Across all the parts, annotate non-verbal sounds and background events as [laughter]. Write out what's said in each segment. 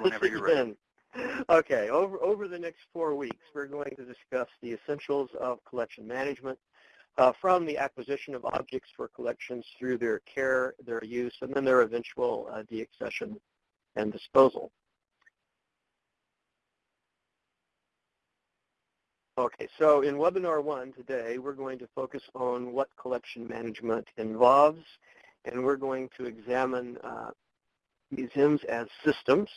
whenever you're ready. [laughs] Okay, over, over the next four weeks, we're going to discuss the essentials of collection management uh, from the acquisition of objects for collections through their care, their use, and then their eventual uh, deaccession and disposal. Okay, so in webinar one today, we're going to focus on what collection management involves, and we're going to examine uh, museums as systems.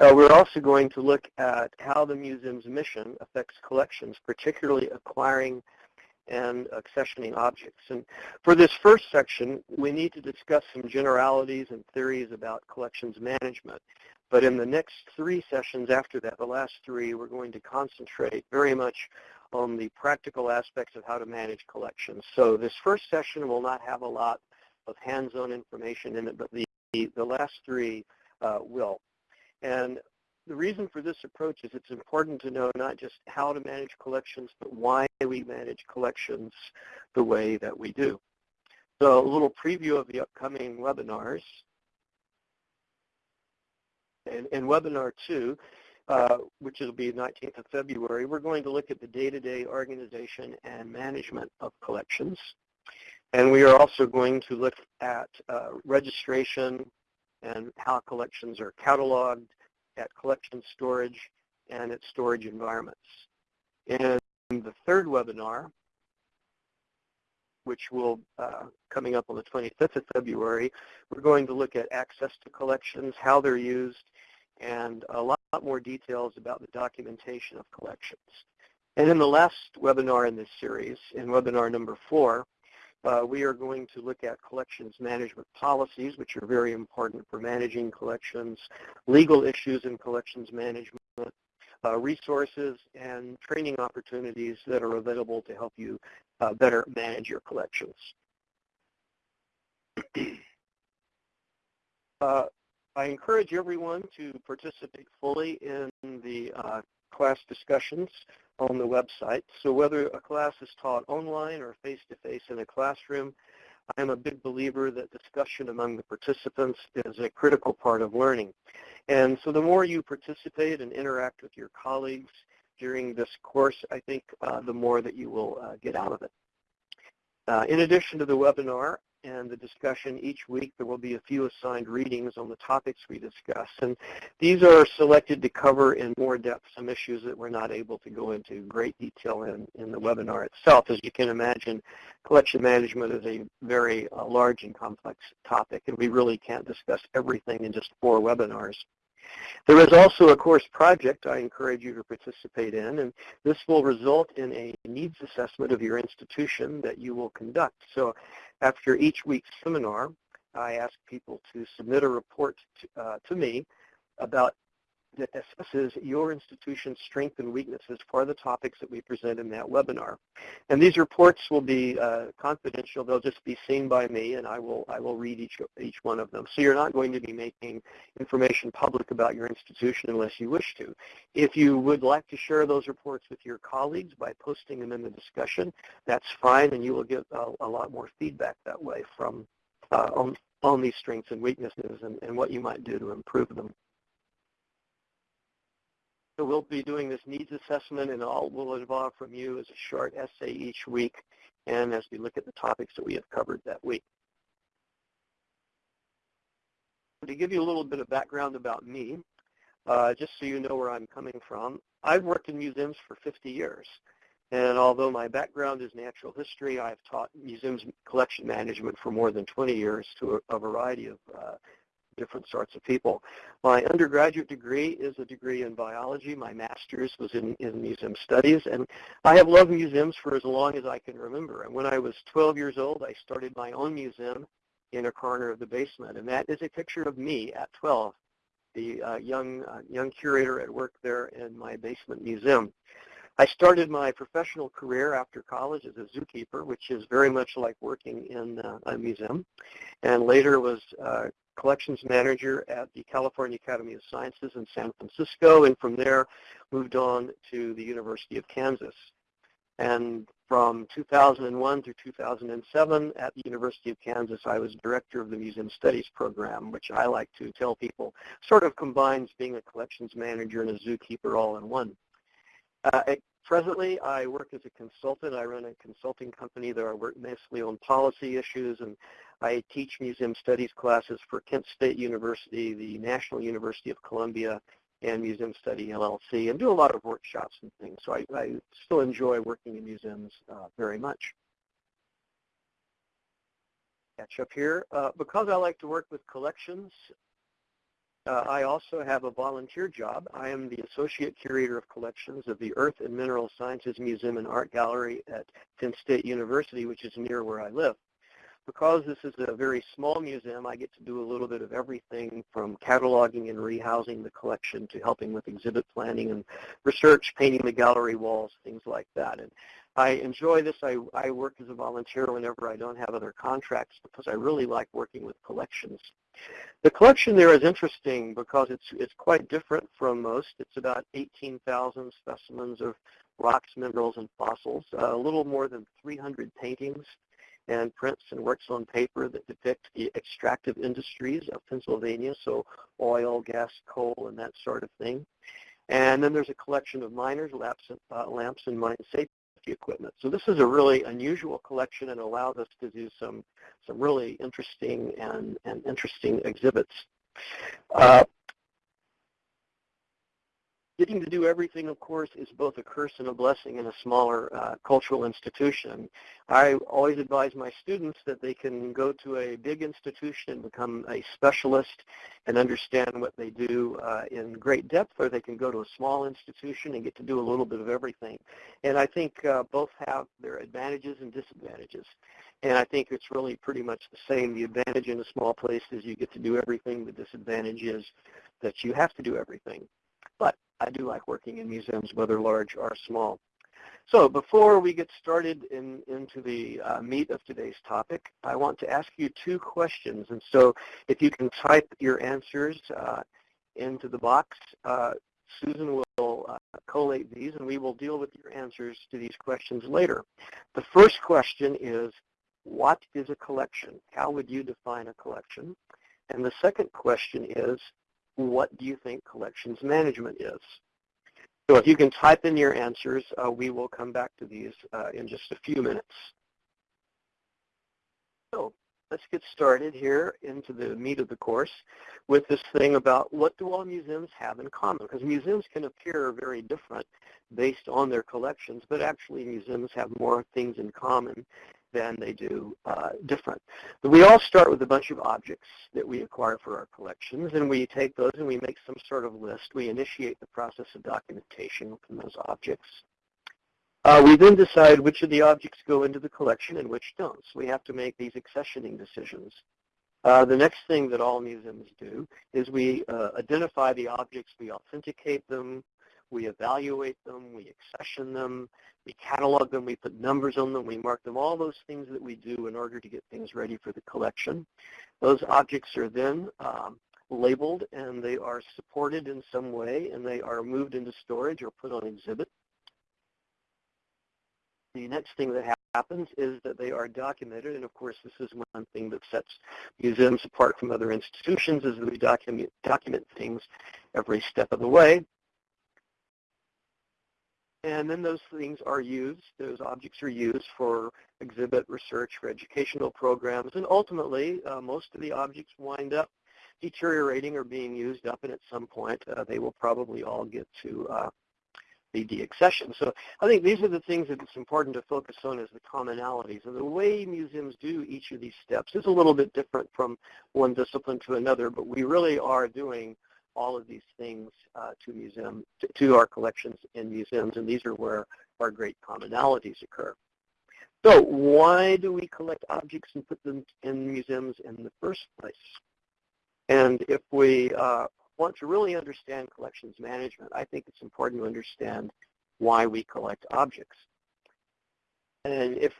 Uh, we're also going to look at how the museum's mission affects collections, particularly acquiring and accessioning objects. And for this first section, we need to discuss some generalities and theories about collections management. But in the next three sessions after that, the last three, we're going to concentrate very much on the practical aspects of how to manage collections. So this first session will not have a lot of hands-on information in it, but the, the last three uh, will. And the reason for this approach is it's important to know not just how to manage collections, but why we manage collections the way that we do. So a little preview of the upcoming webinars in, in webinar two, uh, which will be 19th of February, we're going to look at the day-to-day -day organization and management of collections. And we are also going to look at uh, registration and how collections are cataloged, at collection storage, and at storage environments. In the third webinar, which will uh, coming up on the 25th of February, we're going to look at access to collections, how they're used, and a lot more details about the documentation of collections. And in the last webinar in this series, in webinar number four, we are going to look at collections management policies, which are very important for managing collections, legal issues in collections management, uh, resources, and training opportunities that are available to help you uh, better manage your collections. [clears throat] Uh, I encourage everyone to participate fully in the uh, class discussions on the website. So whether a class is taught online or face-to-face -face in a classroom, I am a big believer that discussion among the participants is a critical part of learning. And so the more you participate and interact with your colleagues during this course, I think uh, the more that you will uh, get out of it. Uh, in addition to the webinar, and the discussion each week. There will be a few assigned readings on the topics we discuss. And these are selected to cover in more depth some issues that we're not able to go into great detail in, in the webinar itself. As you can imagine, collection management is a very uh, large and complex topic, and we really can't discuss everything in just four webinars. There is also a course project I encourage you to participate in, and this will result in a needs assessment of your institution that you will conduct. So after each week's seminar, I ask people to submit a report to, uh, to me about that assesses your institution's strengths and weaknesses for the topics that we present in that webinar. And these reports will be uh, confidential. They'll just be seen by me, and I will I will read each each one of them. So you're not going to be making information public about your institution unless you wish to. If you would like to share those reports with your colleagues by posting them in the discussion, that's fine, and you will get a, a lot more feedback that way from uh, on on these strengths and weaknesses and, and what you might do to improve them. So we'll be doing this needs assessment and all we'll involve from you is a short essay each week and as we look at the topics that we have covered that week. To give you a little bit of background about me, uh, just so you know where I'm coming from, I've worked in museums for 50 years. And although my background is natural history, I've taught museums collection management for more than 20 years to a, a variety of uh, different sorts of people. My undergraduate degree is a degree in biology. My master's was in, in museum studies. And I have loved museums for as long as I can remember. And when I was 12 years old, I started my own museum in a corner of the basement. And that is a picture of me at 12, the uh, young, uh, young curator at work there in my basement museum. I started my professional career after college as a zookeeper, which is very much like working in uh, a museum, and later was uh, collections manager at the California Academy of Sciences in San Francisco, and from there moved on to the University of Kansas. And from 2001 through 2007 at the University of Kansas, I was director of the Museum Studies program, which I like to tell people sort of combines being a collections manager and a zookeeper all in one. Uh, presently, I work as a consultant. I run a consulting company that I work mostly on policy issues, and I teach museum studies classes for Kent State University, the National University of Colombia, and Museum Study LLC and do a lot of workshops and things. So I, I still enjoy working in museums uh, very much. Catch up here. Uh, because I like to work with collections, uh, I also have a volunteer job. I am the Associate Curator of Collections of the Earth and Mineral Sciences Museum and Art Gallery at Penn State University, which is near where I live because this is a very small museum, I get to do a little bit of everything from cataloging and rehousing the collection to helping with exhibit planning and research, painting the gallery walls, things like that. And I enjoy this. I, I work as a volunteer whenever I don't have other contracts because I really like working with collections. The collection there is interesting because it's, it's quite different from most. It's about 18,000 specimens of rocks, minerals, and fossils, uh, a little more than 300 paintings, and prints and works on paper that depict the extractive industries of Pennsylvania, so oil, gas, coal, and that sort of thing. And then there's a collection of miners, lamps, uh, lamps and mine safety equipment. So this is a really unusual collection and allows us to do some, some really interesting and, and interesting exhibits. Uh, getting to do everything, of course, is both a curse and a blessing in a smaller uh, cultural institution. I always advise my students that they can go to a big institution and become a specialist and understand what they do uh, in great depth, or they can go to a small institution and get to do a little bit of everything. And I think uh, both have their advantages and disadvantages. And I think it's really pretty much the same. The advantage in a small place is you get to do everything. The disadvantage is that you have to do everything. But I do like working in museums, whether large or small. So before we get started in, into the uh, meat of today's topic, I want to ask you two questions. And so if you can type your answers uh, into the box, uh, Susan will uh, collate these and we will deal with your answers to these questions later. The first question is, what is a collection? How would you define a collection? And the second question is, what do you think collections management is? So if you can type in your answers, uh, we will come back to these uh, in just a few minutes. So let's get started here into the meat of the course with this thing about what do all museums have in common? Because museums can appear very different based on their collections, but actually museums have more things in common than they do uh, different. But we all start with a bunch of objects that we acquire for our collections, and we take those and we make some sort of list. We initiate the process of documentation from those objects. Uh, we then decide which of the objects go into the collection and which don't. So we have to make these accessioning decisions. Uh, the next thing that all museums do is we uh, identify the objects, we authenticate them, we evaluate them, we accession them, we catalog them, we put numbers on them, we mark them, all those things that we do in order to get things ready for the collection. Those objects are then um, labeled and they are supported in some way and they are moved into storage or put on exhibit. The next thing that happens is that they are documented, and of course this is one thing that sets museums apart from other institutions is that we document, document things every step of the way. And then those things are used, those objects are used for exhibit research, for educational programs, and ultimately uh, most of the objects wind up deteriorating or being used up, and at some point uh, they will probably all get to uh, the deaccession. So I think these are the things that it's important to focus on as the commonalities. And the way museums do each of these steps is a little bit different from one discipline to another, but we really are doing all of these things uh, to museum to, to, our collections in museums, and these are where our great commonalities occur. So why do we collect objects and put them in museums in the first place? And if we uh, want to really understand collections management, I think it's important to understand why we collect objects. And if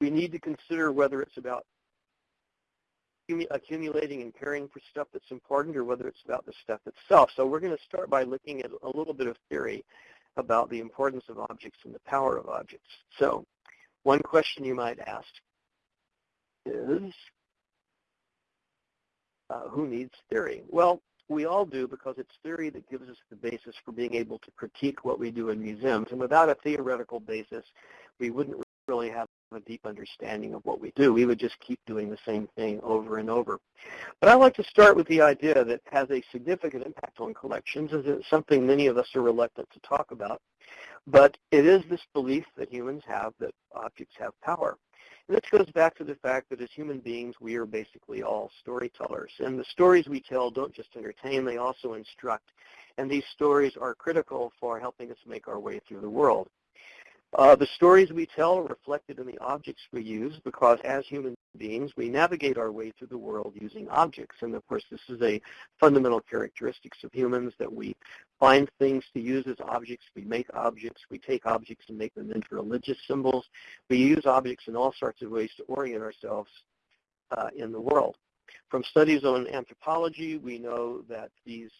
we need to consider whether it's about accumulating and caring for stuff that's important or whether it's about the stuff itself. So we're going to start by looking at a little bit of theory. about the importance of objects and the power of objects. So one question you might ask is, uh, who needs theory? Well, we all do because it's theory that gives us the basis for being able to critique what we do in museums. And without a theoretical basis, we wouldn't really have a deep understanding of what we do. We would just keep doing the same thing over and over. But I like to start with the idea that has a significant impact on collections, is it's something many of us are reluctant to talk about. But it is this belief that humans have that objects have power. And this goes back to the fact that as human beings, we are basically all storytellers. And the stories we tell don't just entertain, they also instruct. And these stories are critical for helping us make our way through the world. Uh, the stories we tell are reflected in the objects we use because as human beings, we navigate our way through the world using objects. And of course, this is a fundamental characteristics of humans that we find things to use as objects. We make objects. We take objects and make them into religious symbols. We use objects in all sorts of ways to orient ourselves uh, in the world. From studies on anthropology, we know that these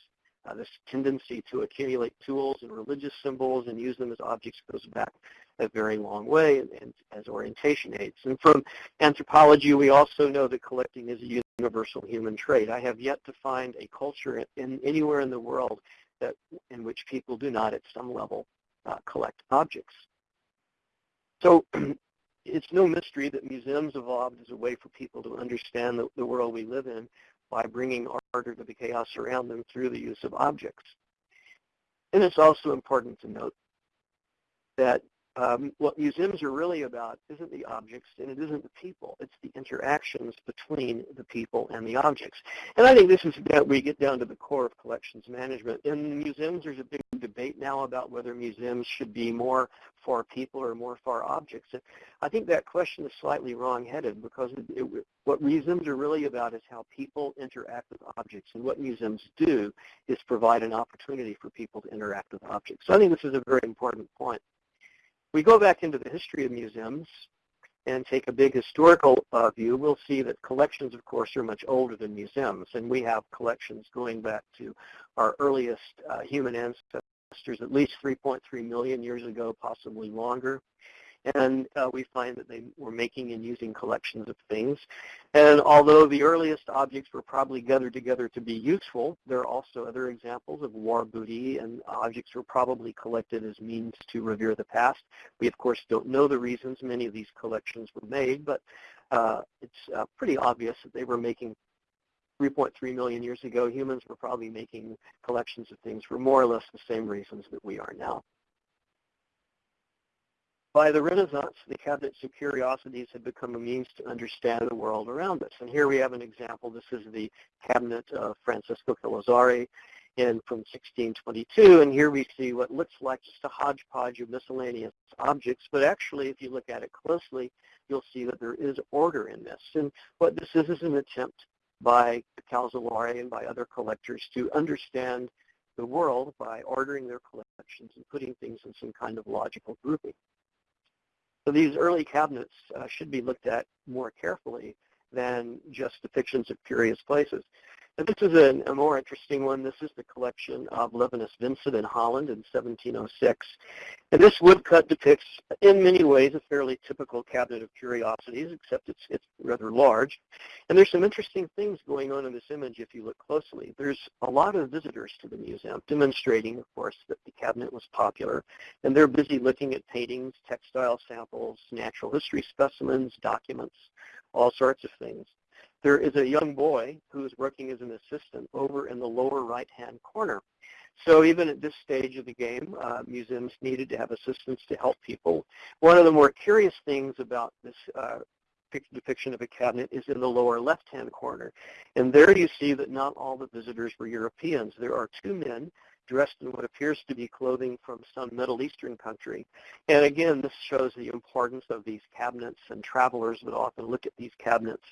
uh, this tendency to accumulate tools and religious symbols and use them as objects goes back a very long way and, and as orientation aids. And from anthropology, we also know that collecting is a universal human trait. I have yet to find a culture in, anywhere in the world that in which people do not at some level uh, collect objects. So [clears throat] it's no mystery that museums evolved as a way for people to understand the, the world we live in by bringing to the chaos around them through the use of objects. And it's also important to note that um, what museums are really about isn't the objects and it isn't the people. It's the interactions between the people and the objects. And I think this is that we get down to the core of collections management. In museums, there's a big debate now about whether museums should be more for people or more for objects. And I think that question is slightly wrong-headed because it, it, what museums are really about is how people interact with objects. And what museums do is provide an opportunity for people to interact with objects. So I think this is a very important point we go back into the history of museums and take a big historical uh, view, we'll see that collections, of course, are much older than museums. And we have collections going back to our earliest uh, human ancestors, at least 3.3 million years ago, possibly longer and uh, we find that they were making and using collections of things. And although the earliest objects were probably gathered together to be useful, there are also other examples of war booty, and objects were probably collected as means to revere the past. We, of course, don't know the reasons many of these collections were made, but uh, it's uh, pretty obvious that they were making 3.3 million years ago, humans were probably making collections of things for more or less the same reasons that we are now. By the Renaissance, the cabinets of curiosities had become a means to understand the world around us. And here we have an example. This is the cabinet of Francesco Calzolari in from 1622. And here we see what looks like just a hodgepodge of miscellaneous objects. But actually, if you look at it closely, you'll see that there is order in this. And what this is is an attempt by Calzolari and by other collectors to understand the world by ordering their collections and putting things in some kind of logical grouping. So these early cabinets uh, should be looked at more carefully than just depictions of curious places. And this is a, a, more interesting one. This is the collection of Levinus Vincent in Holland in 1706. And this woodcut depicts, in many ways, a fairly typical cabinet of curiosities, except it's, it's rather large. And there's some interesting things going on in this image if you look closely. There's a lot of visitors to the museum, demonstrating, of course, that the cabinet was popular. And they're busy looking at paintings, textile samples, natural history specimens, documents, all sorts of things. There is a young boy who is working as an assistant over in the lower right-hand corner. So even at this stage of the game, uh, museums needed to have assistants to help people. One of the more curious things about this uh, depiction of a cabinet is in the lower left-hand corner. And there you see that not all the visitors were Europeans. There are two men dressed in what appears to be clothing from some Middle Eastern country. And again, this shows the importance of these cabinets and travelers would often look at these cabinets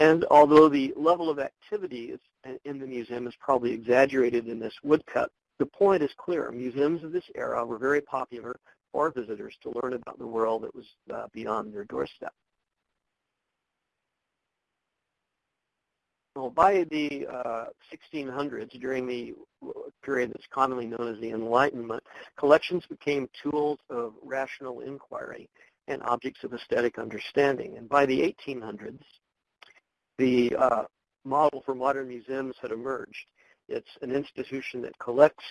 and although the level of activity in the museum is probably exaggerated in this woodcut, the point is clear. Museums of this era were very popular for visitors to learn about the world that was uh, beyond their doorstep. Well, by the uh, 1600s, during the period that's commonly known as the Enlightenment, collections became tools of rational inquiry and objects of aesthetic understanding. And by the 1800s, the uh, model for modern museums had emerged. It's an institution that collects,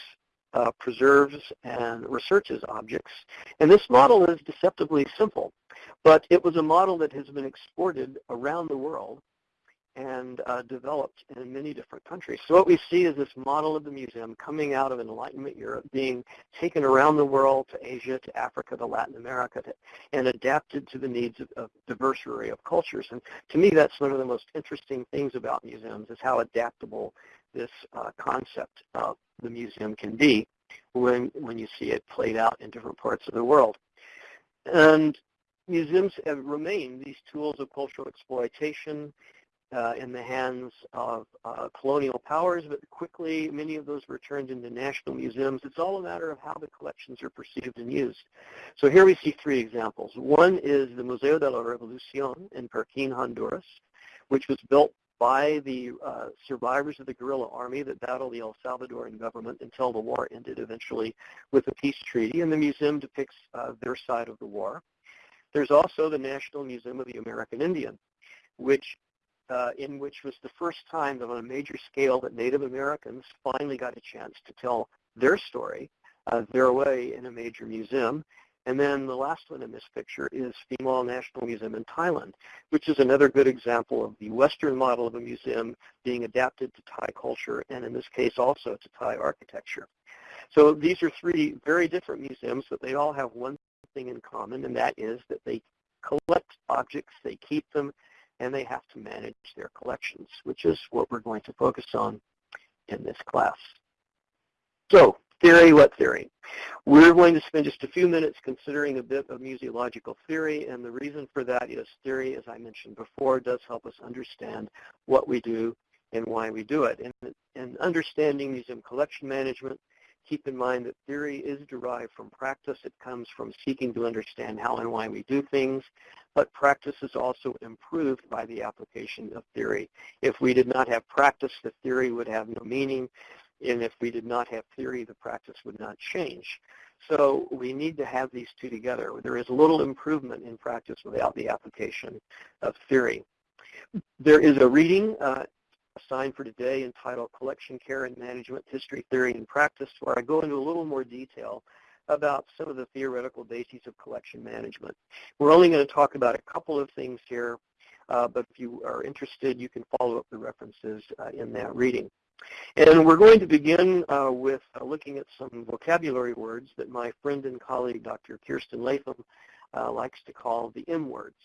uh, preserves, and researches objects. And this model is deceptively simple, but it was a model that has been exported around the world and uh, developed in many different countries. So what we see is this model of the museum coming out of Enlightenment Europe, being taken around the world to Asia, to Africa, to Latin America, to, and adapted to the needs of, of diverse array of cultures. And to me, that's one of the most interesting things about museums is how adaptable this uh, concept of the museum can be when, when you see it played out in different parts of the world. And museums have remained these tools of cultural exploitation in the hands of uh, colonial powers, but quickly many of those were turned into national museums. It's all a matter of how the collections are perceived and used. So here we see three examples. One is the Museo de la Revolucion in Perquín, Honduras, which was built by the uh, survivors of the guerrilla army that battled the El Salvadoran government until the war ended eventually with a peace treaty, and the museum depicts uh, their side of the war. There's also the National Museum of the American Indian, which uh, in which was the first time that on a major scale that Native Americans finally got a chance to tell their story, uh, their way in a major museum. And then the last one in this picture is Phimai National Museum in Thailand, which is another good example of the Western model of a museum being adapted to Thai culture, and in this case also to Thai architecture. So these are three very different museums, but they all have one thing in common, and that is that they collect objects, they keep them, and they have to manage their collections, which is what we're going to focus on in this class. So, theory, what theory? We're going to spend just a few minutes considering a bit of museological theory, and the reason for that is theory, as I mentioned before, does help us understand what we do and why we do it. And, and understanding museum collection management keep in mind that theory is derived from practice. It comes from seeking to understand how and why we do things, but practice is also improved by the application of theory. If we did not have practice, the theory would have no meaning, and if we did not have theory, the practice would not change. So we need to have these two together. There is little improvement in practice without the application of theory. There is a reading uh, assigned for today entitled Collection Care and Management History, Theory, and Practice, where I go into a little more detail about some of the theoretical bases of collection management. We're only going to talk about a couple of things here, uh, but if you are interested, you can follow up the references uh, in that reading. And we're going to begin uh, with uh, looking at some vocabulary words that my friend and colleague, Dr. Kiersten Latham, uh, likes to call the M words.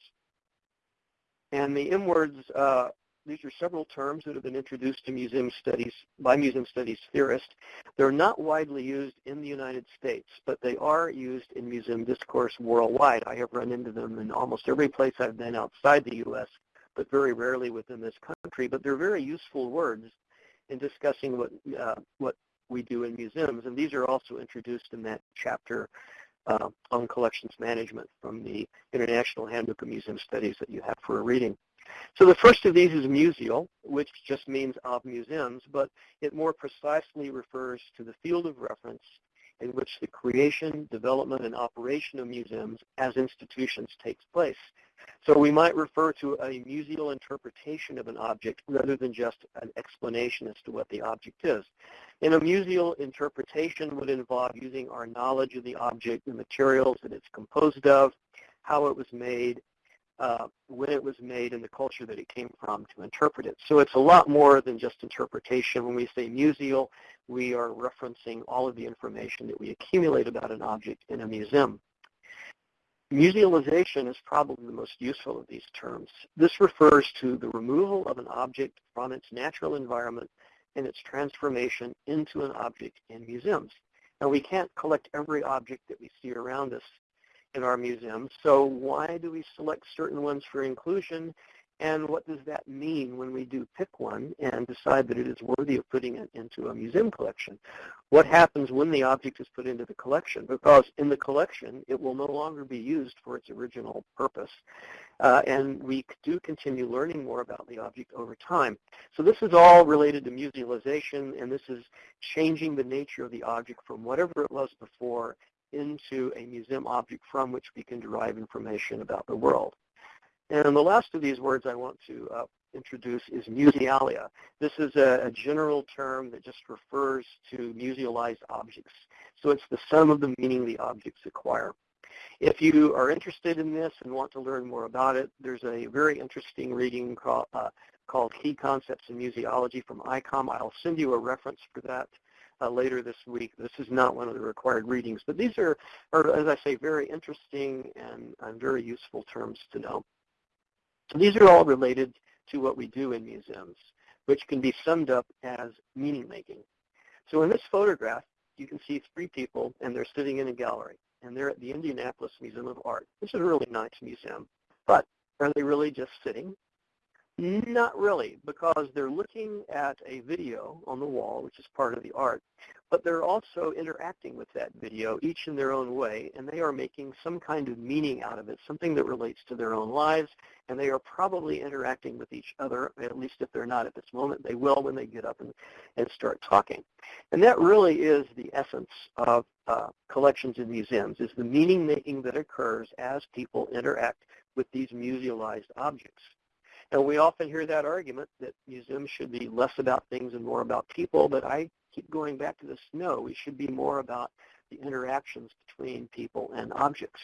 And the M words uh, these are several terms that have been introduced to museum studies by museum studies theorists. They're not widely used in the United States, but they are used in museum discourse worldwide. I have run into them in almost every place I've been outside the U.S., but very rarely within this country. But they're very useful words in discussing what uh, what we do in museums, and these are also introduced in that chapter uh, on collections management from the International Handbook of Museum Studies that you have for a reading. So the first of these is museal, which just means of museums, but it more precisely refers to the field of reference in which the creation, development, and operation of museums as institutions takes place. So we might refer to a museal interpretation of an object rather than just an explanation as to what the object is. And a museal interpretation would involve using our knowledge of the object, the materials that it's composed of, how it was made, uh, when it was made and the culture that it came from to interpret it. So it's a lot more than just interpretation. When we say museal, we are referencing all of the information that we accumulate about an object in a museum. Musealization is probably the most useful of these terms. This refers to the removal of an object from its natural environment and its transformation into an object in museums. Now we can't collect every object that we see around us in our museums. So why do we select certain ones for inclusion And what does that mean when we do pick one and decide that it is worthy of putting it into a museum collection? What happens when the object is put into the collection? Because in the collection, it will no longer be used for its original purpose. Uh, and we do continue learning more about the object over time. So this is all related to musealization, and this is changing the nature of the object from whatever it was before into a museum object from which we can derive information about the world. And the last of these words I want to uh, introduce is musealia. This is a, a, general term that just refers to musealized objects. So it's the sum of the meaning the objects acquire. If you are interested in this and want to learn more about it, there's a very interesting reading called, uh, called Key Concepts in Museology from ICOM. I'll send you a reference for that uh, later this week. This is not one of the required readings, but these are, are as I say, very interesting and, and very useful terms to know. These are all related to what we do in museums, which can be summed up as meaning making. So in this photograph, you can see three people, and they're sitting in a gallery, and they're at the Indianapolis Museum of Art. This is a really nice museum, but are they really just sitting? Not really, because they're looking at a video on the wall, which is part of the art, but they're also interacting with that video, each in their own way, and they are making some kind of meaning out of it, something that relates to their own lives, and they are probably interacting with each other, at least if they're not at this moment. They will when they get up and, and start talking. And that really is the essence of uh, collections in museums, is the meaning making that occurs as people interact with these musealized objects. And we often hear that argument that museums should be less about things and more about people, but I keep going back to this, no, we should be more about the interactions between people and objects.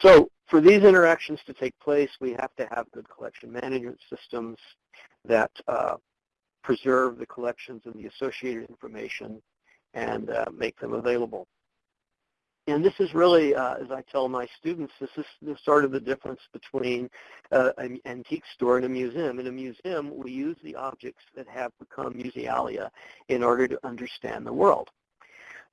So for these interactions to take place, we have to have good collection management systems that uh, preserve the collections and the associated information and uh, make them available. And this is really, uh, as I tell my students, this is the sort of the difference between uh, an antique store and a museum. In a museum, we use the objects that have become musealia in order to understand the world.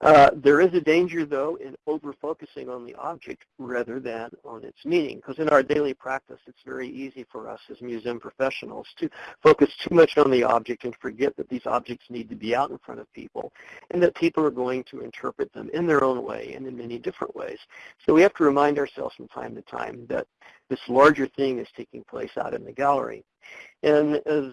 Uh, there is a danger, though, in over-focusing on the object rather than on its meaning, because in our daily practice, it's very easy for us as museum professionals to focus too much on the object and forget that these objects need to be out in front of people and that people are going to interpret them in their own way and in many different ways. So we have to remind ourselves from time to time that this larger thing is taking place out in the gallery. And as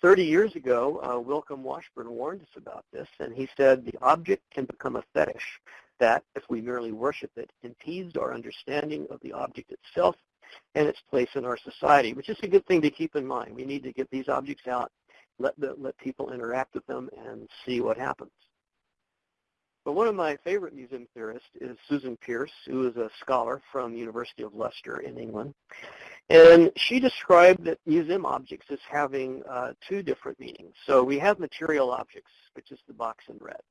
30 years ago, uh, Washburn warned us about this, and he said the object can become a fetish that, if we merely worship it, impedes our understanding of the object itself and its place in our society, which is a good thing to keep in mind. We need to get these objects out, let, the, let people interact with them, and see what happens. But one of my favorite museum theorists is Susan Pearce, who is a scholar from the University of Leicester in England. And she described that museum objects as having uh, two different meanings. So we have material objects, which is the box in red.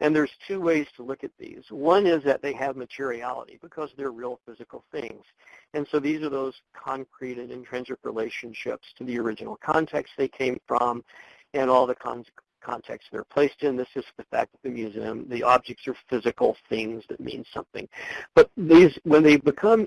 And there's two ways to look at these. One is that they have materiality because they're real physical things. And so these are those concrete and intrinsic relationships to the original context they came from and all the con context they're placed in. This is the fact that the museum, the objects are physical things that mean something. But these, when they become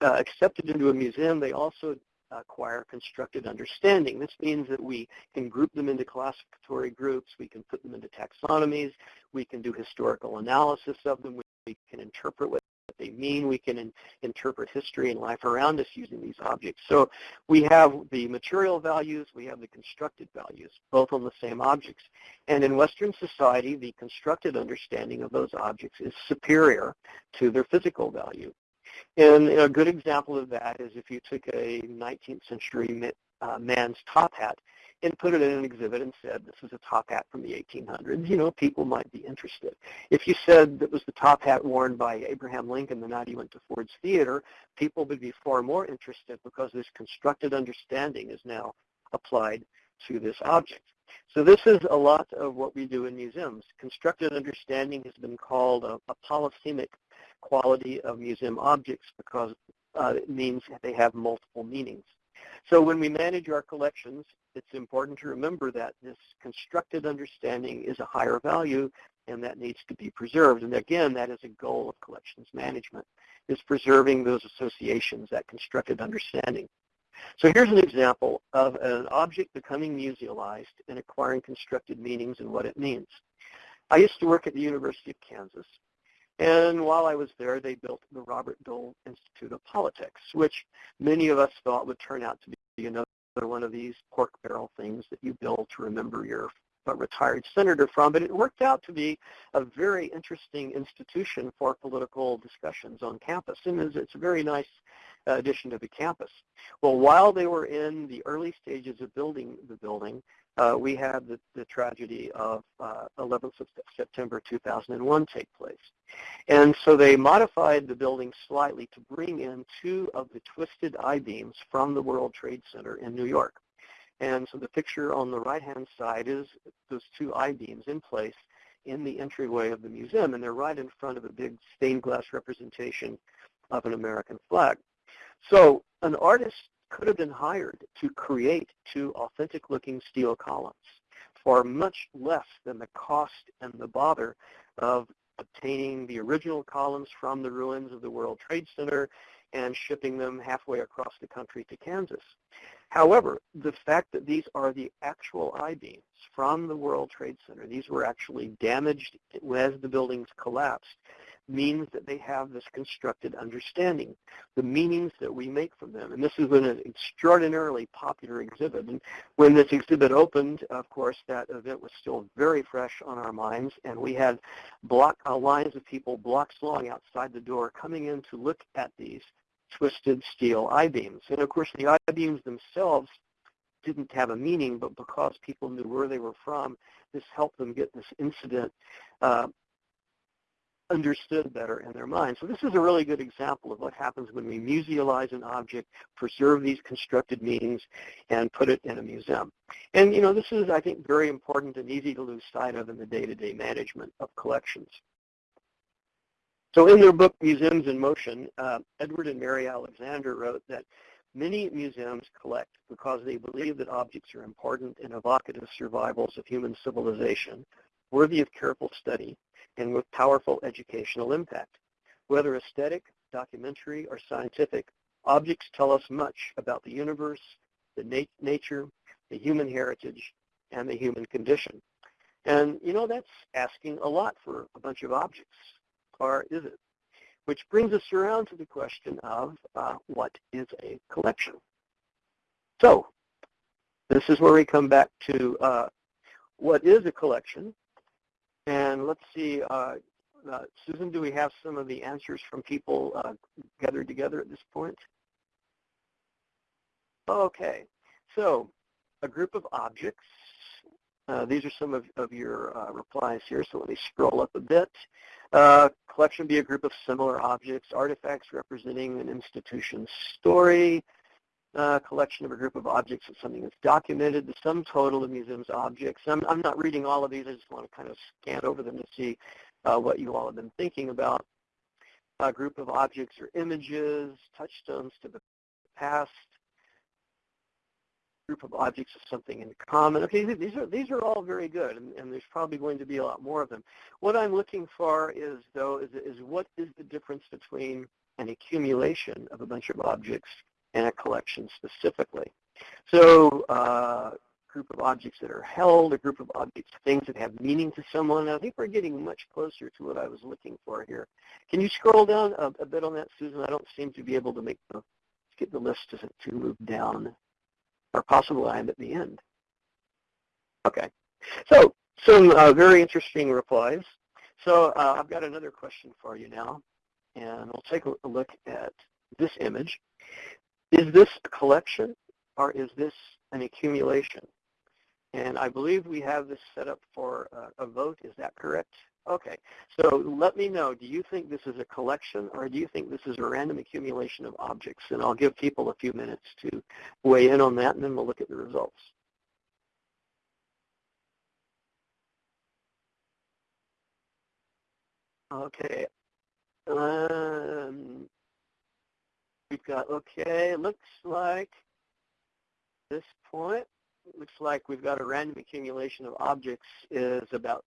uh, accepted into a museum, they also acquire constructed understanding. This means that we can group them into classificatory groups, we can put them into taxonomies, we can do historical analysis of them, we can interpret what they mean, we can in, interpret history and life around us using these objects. So we have the material values, we have the constructed values, both on the same objects. And in Western society, the constructed understanding of those objects is superior to their physical value. And a good example of that is if you took a 19th century uh, man's top hat and put it in an exhibit and said, this is a top hat from the 1800s, you know, people might be interested. If you said that was the top hat worn by Abraham Lincoln the night he went to Ford's Theater, people would be far more interested because this constructed understanding is now applied to this object. So this is a lot of what we do in museums. Constructed understanding has been called a, a polysemic quality of museum objects because uh, it means they have multiple meanings. So when we manage our collections, it's important to remember that this constructed understanding is a higher value and that needs to be preserved. And again, that is a goal of collections management, is preserving those associations, that constructed understanding. So here's an example of an object becoming musealized and acquiring constructed meanings and what it means. I used to work at the University of Kansas, and while I was there, they built the Robert Dole Institute of Politics, which many of us thought would turn out to be another one of these pork barrel things that you build to remember your retired senator from, but it worked out to be a very interesting institution for political discussions on campus, and it's a very nice addition to the campus. Well, while they were in the early stages of building the building, we had the, the tragedy of uh, 11th of September 2001 take place. And so they modified the building slightly to bring in two of the twisted I-beams from the World Trade Center in New York. And so the picture on the right-hand side is those two I-beams in place in the entryway of the museum, and they're right in front of a big stained glass representation of an American flag. So an artist could have been hired to create two authentic-looking steel columns for much less than the cost and the bother of obtaining the original columns from the ruins of the World Trade Center and shipping them halfway across the country to Kansas. However, the fact that these are the actual I-beams from the World Trade Center, these were actually damaged as the buildings collapsed, means that they have this constructed understanding, the meanings that we make from them. And this is an extraordinarily popular exhibit. And when this exhibit opened, of course, that event was still very fresh on our minds, and we had block uh, lines of people blocks long outside the door coming in to look at these twisted steel I-beams. And of course, the I-beams themselves didn't have a meaning, but because people knew where they were from, this helped them get this incident uh, understood better in their mind. So this is a really good example of what happens when we musealize an object, preserve these constructed meanings, and put it in a museum. And you know, this is, I think, very important and easy to lose sight of in the day-to-day -day management of collections. So in their book, Museums in Motion, uh, Edward and Mary Alexander wrote that many museums collect because they believe that objects are important and evocative survivals of human civilization, worthy of careful study, and with powerful educational impact. Whether aesthetic, documentary, or scientific, objects tell us much about the universe, the nat nature, the human heritage, and the human condition. And, you know, that's asking a lot for a bunch of objects or is it? Which brings us around to the question of uh, what is a collection? So this is where we come back to uh, what is a collection. And let's see, uh, uh Susan, do we have some of the answers from people uh, gathered together at this point? Okay, so a group of objects. Uh, these are some of, of your replies here, so let me scroll up a bit. Uh, collection be a group of similar objects, artifacts representing an institution's story. Uh, collection of a group of objects is something that's documented. The sum total of museum's objects. I'm, I'm not reading all of these. I just want to kind of scan over them to see uh, what you all have been thinking about. A group of objects or images, touchstones to the past, group of objects of something in common. Okay, these are these are all very good, and, and, there's probably going to be a lot more of them. What I'm looking for is, though, is, is what is the difference between an accumulation of a bunch of objects and a collection specifically. So uh, group of objects that are held, a group of objects, things that have meaning to someone. I think we're getting much closer to what I was looking for here. Can you scroll down a, a bit on that, Susan? I don't seem to be able to make the, get the list to, to move down or possible I'm at the end. Okay, so some uh, very interesting replies. So uh, I've got another question for you now, and we'll take a look at this image. Is this a collection, or is this an accumulation? And I believe we have this set up for uh, a vote. Is that correct? Okay, so let me know, do you think this is a collection or do you think this is a random accumulation of objects? And I'll give people a few minutes to weigh in on that and then we'll look at the results. Okay. Um, we've got, okay, looks like this point, looks like we've got a random accumulation of objects is about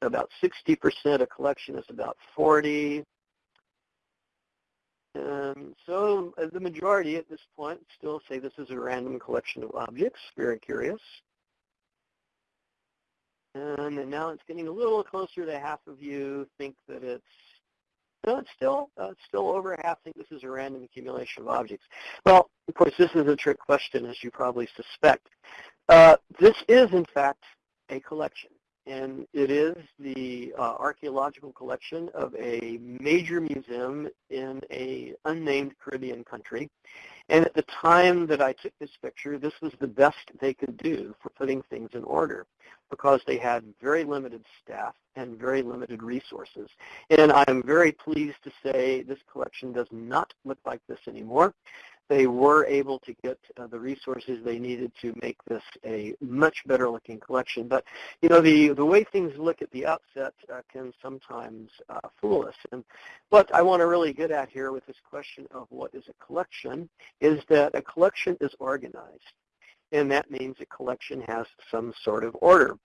about 60%, a collection is about 40. And so uh, the majority at this point still say this is a random collection of objects. Very curious. And, and now it's getting a little closer to half of you think that it's no, it's still uh, it's still over half think this is a random accumulation of objects. Well, of course, this is a trick question, as you probably suspect. Uh, this is, in fact, a collection and it is the uh, archaeological collection of a major museum in a unnamed Caribbean country. And at the time that I took this picture, this was the best they could do for putting things in order because they had very limited staff and very limited resources. And I'm very pleased to say this collection does not look like this anymore they were able to get uh, the resources they needed to make this a much better looking collection. But, you know, the, the way things look at the outset uh, can sometimes uh, fool us. And what I want to really get at here with this question of what is a collection is that a collection is organized. And that means a collection has some sort of order.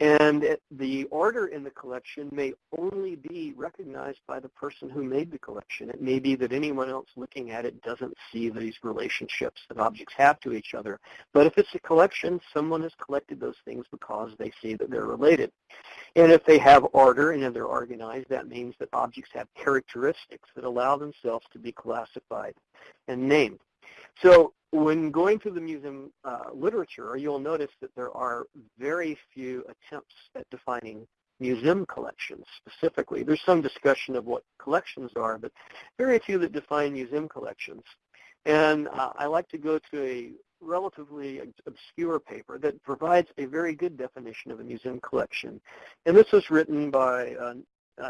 And it, the order in the collection may only be recognized by the person who made the collection. It may be that anyone else looking at it doesn't see these relationships that objects have to each other. But if it's a collection, someone has collected those things because they see that they're related. And if they have order and if they're organized, that means that objects have characteristics that allow themselves to be classified and named. So when going through the museum uh, literature, you'll notice that there are very few attempts at defining museum collections specifically. There's some discussion of what collections are, but very few that define museum collections. And uh, I like to go to a relatively obscure paper that provides a very good definition of a museum collection. And this was written by uh,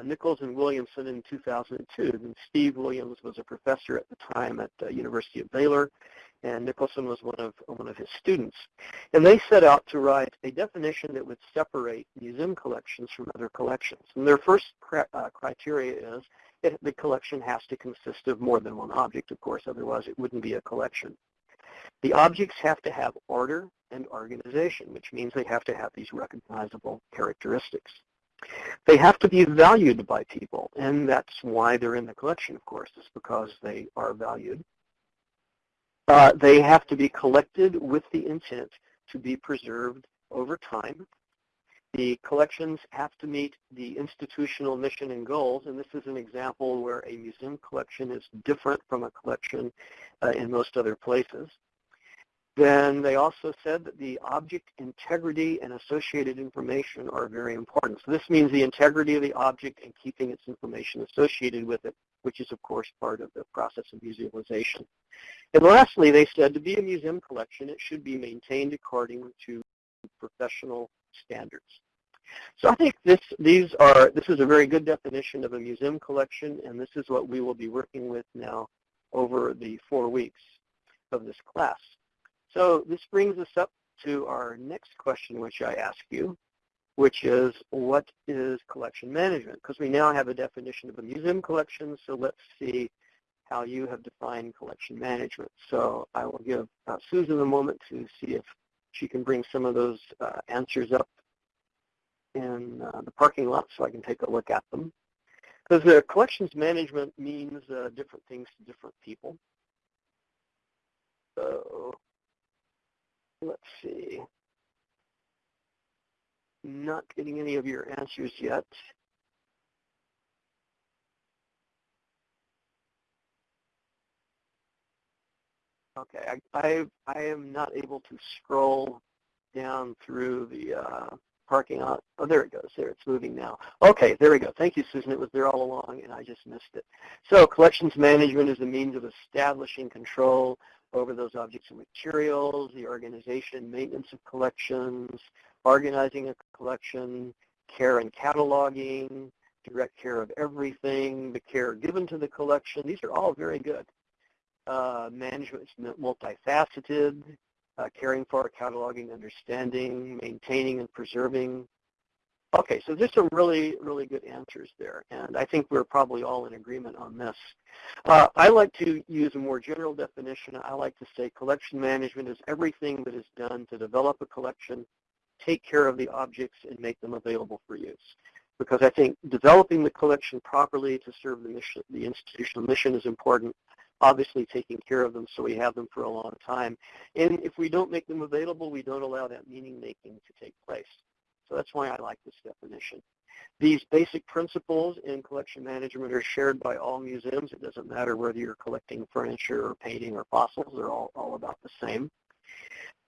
Nicholson and Williams in 2002. And Steve Williams was a professor at the time at the University of Baylor, and Nicholson was one of one of his students. And they set out to write a definition that would separate museum collections from other collections. And their first uh, criteria is it, the collection has to consist of more than one object, of course, otherwise it wouldn't be a collection. The objects have to have order and organization, which means they have to have these recognizable characteristics. They have to be valued by people, and that's why they're in the collection, of course, is because they are valued. Uh, they have to be collected with the intent to be preserved over time. The collections have to meet the institutional mission and goals, and this is an example where a museum collection is different from a collection uh, in most other places. Then they also said that the object integrity and associated information are very important. So this means the integrity of the object and keeping its information associated with it, which is of course part of the process of museumization. And lastly, they said to be a museum collection, it should be maintained according to professional standards. So I think this, these are, this is a very good definition of a museum collection, and this is what we will be working with now over the four weeks of this class. So this brings us up to our next question, which I ask you, which is what is collection management? Because we now have a definition of a museum collection, so let's see how you have defined collection management. So I will give uh, Susan a moment to see if she can bring some of those uh, answers up in uh, the parking lot so I can take a look at them. Because the collections management means uh, different things to different people. So let's see. Not getting any of your answers yet. Okay, I, I, I am not able to scroll down through the uh, parking lot. Oh, there it goes. There, it's moving now. Okay, there we go. Thank you, Susan. It was there all along, and I just missed it. So collections management is a means of establishing control over those objects and materials, the organization, maintenance of collections, organizing a collection, care and cataloging, direct care of everything, the care given to the collection. These are all very good. Uh, management is multifaceted, uh, caring for, cataloging, understanding, maintaining and preserving Okay, so there's some really, really good answers there, and I think we're probably all in agreement on this. Uh, I like to use a more general definition. I like to say collection management is everything that is done to develop a collection, take care of the objects, and make them available for use. because I think developing the collection properly to serve the mission, the institutional mission is important. Obviously taking care of them so we have them for a long time. And if we don't make them available, we don't allow that meaning making to take place. So that's why I like this definition. These basic principles in collection management are shared by all museums. It doesn't matter whether you're collecting furniture or painting or fossils. They're all, all about the same.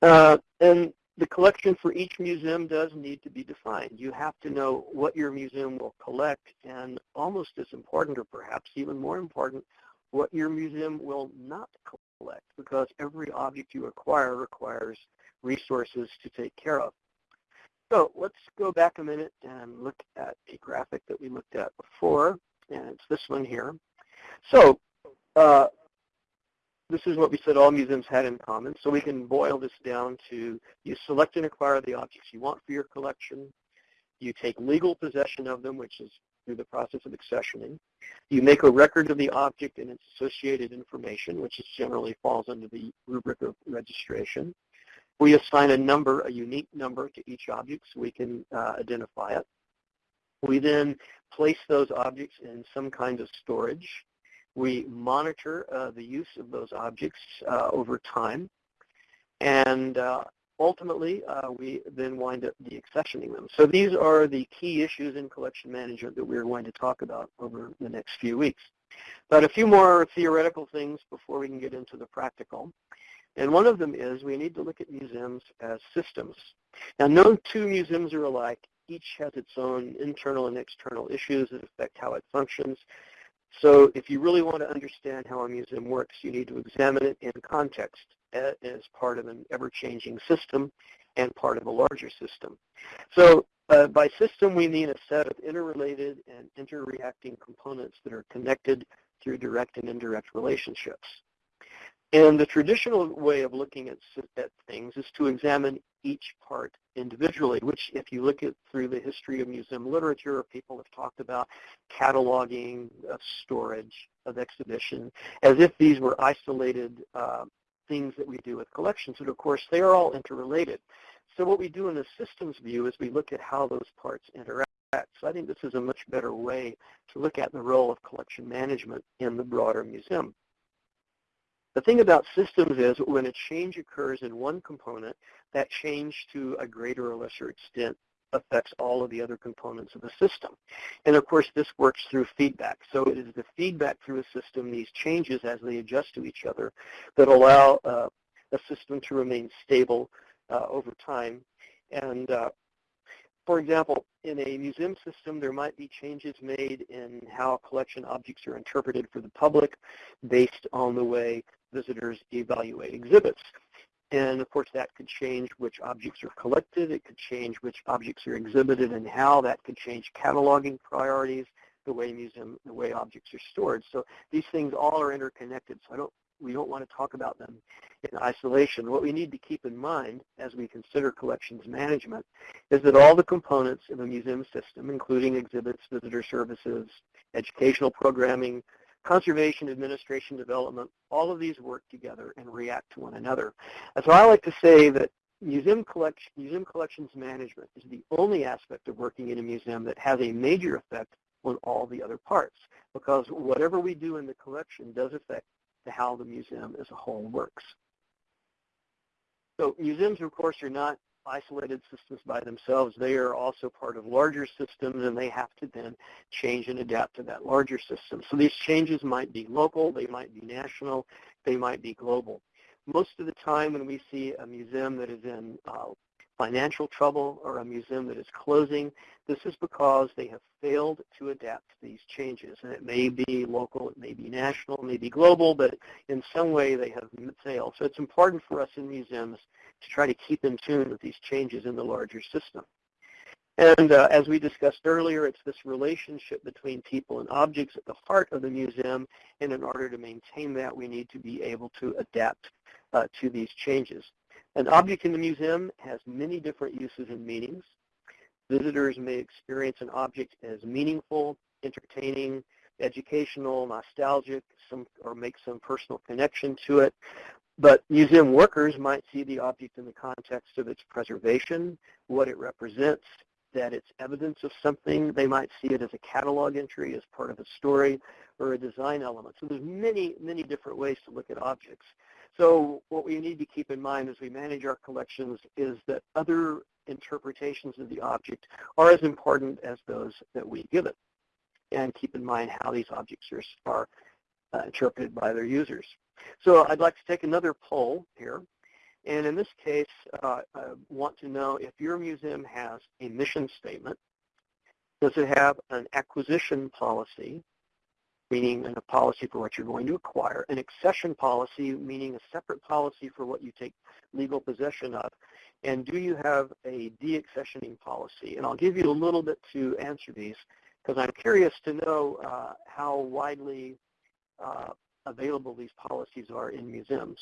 Uh, and the collection for each museum does need to be defined. You have to know what your museum will collect and almost as important or perhaps even more important, what your museum will not collect because every object you acquire requires resources to take care of. So let's go back a minute and look at a graphic that we looked at before, and it's this one here. So uh, this is what we said all museums had in common. So we can boil this down to you select and acquire the objects you want for your collection. You take legal possession of them, which is through the process of accessioning. You make a record of the object and its associated information, which is generally falls under the rubric of registration. We assign a number, a unique number to each object so we can uh, identify it. We then place those objects in some kind of storage. We monitor uh, the use of those objects uh, over time. And uh, ultimately, uh, we then wind up deaccessioning them. So these are the key issues in collection management that we're going to talk about over the next few weeks. But a few more theoretical things before we can get into the practical. And one of them is we need to look at museums as systems. Now, no two museums are alike. Each has its own internal and external issues that affect how it functions. So if you really want to understand how a museum works, you need to examine it in context as part of an ever-changing system and part of a larger system. So uh, by system, we mean a set of interrelated and interreacting components that are connected through direct and indirect relationships. And the traditional way of looking at, at things is to examine each part individually, which if you look at through the history of museum literature, people have talked about cataloging, of storage, of exhibition, as if these were isolated uh, things that we do with collections. And of course, they are all interrelated. So what we do in the systems view is we look at how those parts interact. So I think this is a much better way to look at the role of collection management in the broader museum. The thing about systems is when a change occurs in one component, that change to a greater or lesser extent affects all of the other components of the system. And of course, this works through feedback. So it is the feedback through a system, these changes as they adjust to each other, that allow uh, a system to remain stable uh, over time. And uh, for example, in a museum system, there might be changes made in how collection objects are interpreted for the public based on the way visitors evaluate exhibits. And of course, that could change which objects are collected. It could change which objects are exhibited and how. That could change cataloging priorities, the way museum, the way objects are stored. So these things all are interconnected. So I don't, we don't want to talk about them in isolation. What we need to keep in mind as we consider collections management is that all the components of a museum system, including exhibits, visitor services, educational programming, conservation, administration, development, all of these work together and react to one another. And so I like to say that museum, museum collections management is the only aspect of working in a museum that has a major effect on all the other parts because whatever we do in the collection does affect how the museum as a whole works. So museums, of course, are not isolated systems by themselves. They are also part of larger systems and they have to then change and adapt to that larger system. So these changes might be local, they might be national, they might be global. Most of the time when we see a museum that is in uh, financial trouble or a museum that is closing, this is because they have failed to adapt to these changes. And it may be local, it may be national, it may be global, but in some way they have failed. So it's important for us in museums to try to keep in tune with these changes in the larger system. And uh, as we discussed earlier, it's this relationship between people and objects at the heart of the museum, and in order to maintain that, we need to be able to adapt uh, to these changes. An object in the museum has many different uses and meanings. Visitors may experience an object as meaningful, entertaining, educational, nostalgic, some, or make some personal connection to it. But museum workers might see the object in the context of its preservation, what it represents, that it's evidence of something. They might see it as a catalog entry, as part of a story, or a design element. So there's many, many different ways to look at objects. So what we need to keep in mind as we manage our collections is that other interpretations of the object are as important as those that we give it. And keep in mind how these objects are, uh, interpreted by their users. So I'd like to take another poll here. And in this case, uh, I want to know if your museum has a mission statement. Does it have an acquisition policy, meaning a policy for what you're going to acquire, an accession policy, meaning a separate policy for what you take legal possession of, and do you have a deaccessioning policy? And I'll give you a little bit to answer these because I'm curious to know uh, how widely uh, available these policies are in museums.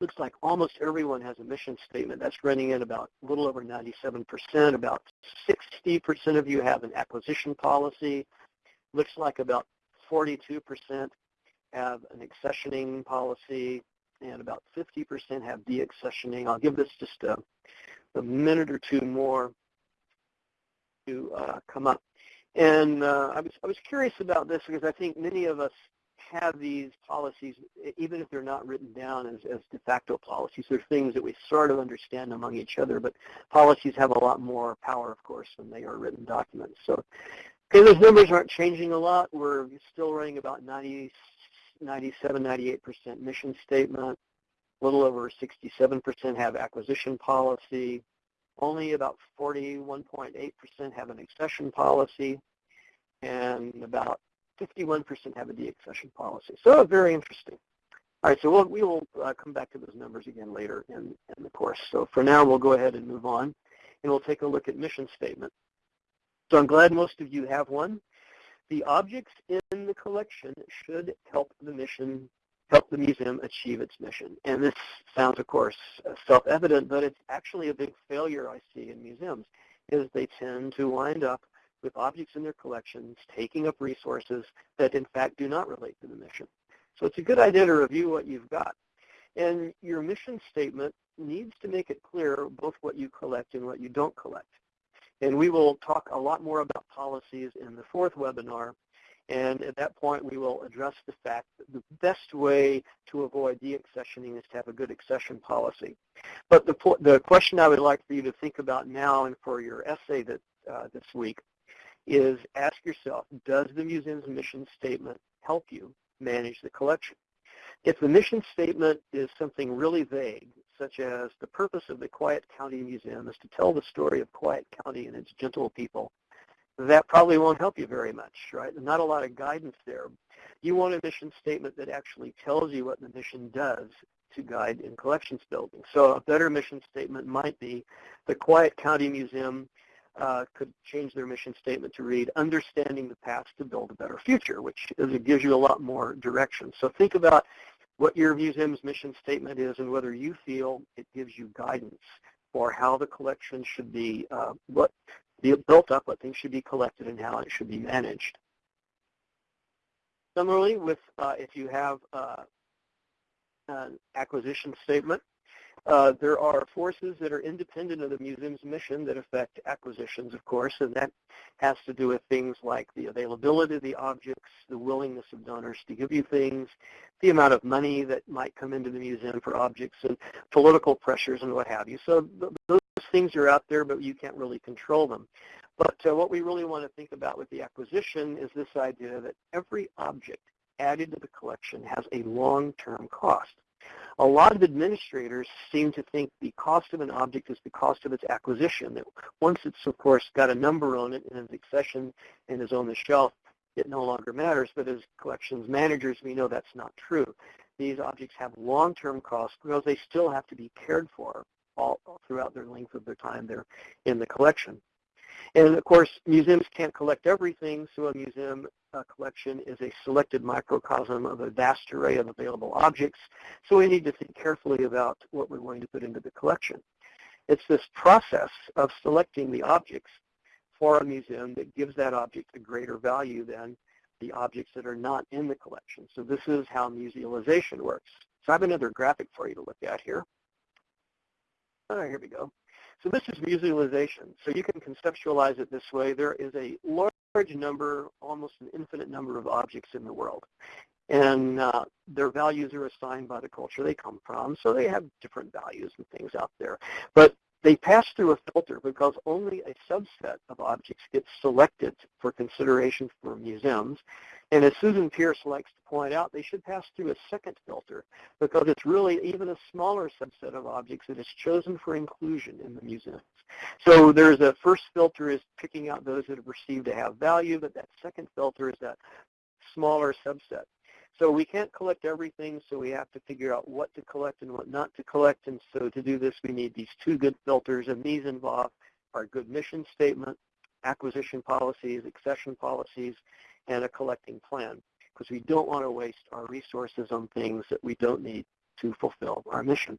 Looks like almost everyone has a mission statement. That's running in about a little over 97%. About 60% of you have an acquisition policy. Looks like about 42% have an accessioning policy, and about 50% have deaccessioning. I'll give this just a, a minute or two more to uh, come up. And uh, I, was, I was curious about this because I think many of us have these policies, even if they're not written down as, as de facto policies. They're things that we sort of understand among each other, but policies have a lot more power, of course, than they are written documents. So okay, those numbers aren't changing a lot. We're still running about 90, 97, 98% mission statement. A little over 67% have acquisition policy. Only about 41.8% have an accession policy, and about 51% have a deaccession policy. So very interesting. All right, so we'll, we will uh, come back to those numbers again later in, in the course. So for now, we'll go ahead and move on, and we'll take a look at mission statement. So I'm glad most of you have one. The objects in the collection should help the mission help the museum achieve its mission. And this sounds, of course, self-evident, but it's actually a big failure I see in museums, is they tend to wind up with objects in their collections taking up resources that in fact do not relate to the mission. So it's a good idea to review what you've got. And your mission statement needs to make it clear both what you collect and what you don't collect. And we will talk a lot more about policies in the fourth webinar and at that point, we will address the fact that the best way to avoid deaccessioning is to have a good accession policy. But the, the question I would like for you to think about now and for your essay that, uh, this week is ask yourself, does the museum's mission statement help you manage the collection? If the mission statement is something really vague, such as the purpose of the Quiet County Museum is to tell the story of Quiet County and its gentle people, that probably won't help you very much, right? Not a lot of guidance there. You want a mission statement that actually tells you what the mission does to guide in collections building. So a better mission statement might be the Quiet County Museum uh, could change their mission statement to read, understanding the past to build a better future, which is, it gives you a lot more direction. So think about what your museum's mission statement is and whether you feel it gives you guidance for how the collection should be, uh, what be built up, what things should be collected, and how it should be managed. Similarly, with uh, if you have uh, an acquisition statement, uh, there are forces that are independent of the museum's mission that affect acquisitions, of course, and that has to do with things like the availability of the objects, the willingness of donors to give you things, the amount of money that might come into the museum for objects, and political pressures and what have you. So those things are out there, but you can't really control them. But uh, what we really want to think about with the acquisition is this idea that every object added to the collection has a long-term cost. A lot of administrators seem to think the cost of an object is the cost of its acquisition. That once it's, of course, got a number on it and its accession and is on the shelf, it no longer matters. But as collections managers, we know that's not true. These objects have long-term costs because they still have to be cared for all throughout their length of their time there in the collection. And of course, museums can't collect everything, so a museum uh, collection is a selected microcosm of a vast array of available objects, so we need to think carefully about what we're going to put into the collection. It's this process of selecting the objects for a museum that gives that object a greater value than the objects that are not in the collection. So this is how musealization works. So I have another graphic for you to look at here. Oh, here we go. So this is musealization. So you can conceptualize it this way. There is a large number, almost an infinite number of objects in the world. And uh, their values are assigned by the culture they come from, so they have different values and things out there. But they pass through a filter because only a subset of objects gets selected for consideration for museums. And as Susan Pearce likes to point out, they should pass through a second filter because it's really even a smaller subset of objects that is chosen for inclusion in the museums. So there's a first filter is picking out those that are perceived to have value, but that second filter is that smaller subset. So we can't collect everything, so we have to figure out what to collect and what not to collect. And so to do this, we need these two good filters, and these involve our good mission statement, acquisition policies, accession policies, and a collecting plan, because we don't want to waste our resources on things that we don't need to fulfill our mission.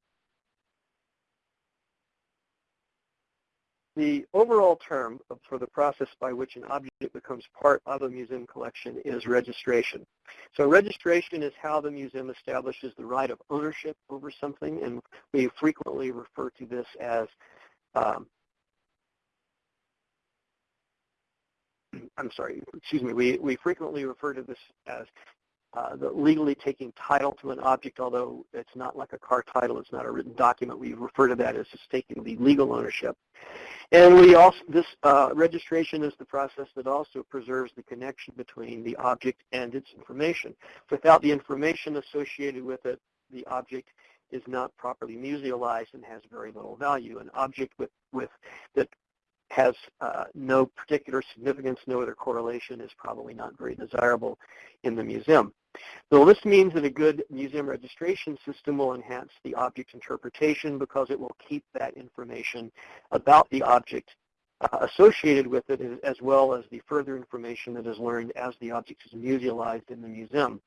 The overall term for the process by which an object becomes part of a museum collection is registration. So registration is how the museum establishes the right of ownership over something, and we frequently refer to this as um, I'm sorry, excuse me, we, we frequently refer to this as uh, the legally taking title to an object, although it's not like a car title, it's not a written document. We refer to that as just taking the legal ownership. And we also, this uh, registration is the process that also preserves the connection between the object and its information. Without the information associated with it, the object is not properly musealized and has very little value. An object with, with that has uh, no particular significance, no other correlation, is probably not very desirable in the museum. So this means that a good museum registration system will enhance the object interpretation because it will keep that information about the object uh, associated with it as well as the further information that is learned as the object is musealized in the museum.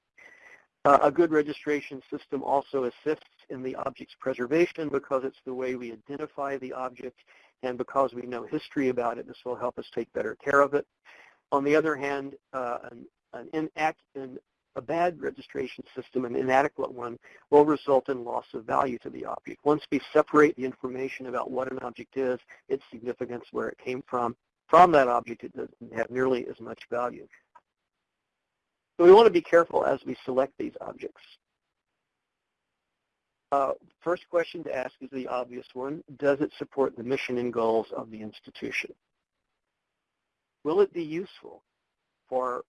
Uh, a good registration system also assists in the object's preservation because it's the way we identify the object and because we know history about it, this will help us take better care of it. On the other hand, uh, an, an, inact, a bad registration system, an inadequate one, will result in loss of value to the object. Once we separate the information about what an object is, its significance, where it came from, from that object, it doesn't have nearly as much value. So we want to be careful as we select these objects. Uh, first question to ask is the obvious one. Does it support the mission and goals of the institution? Will it be useful for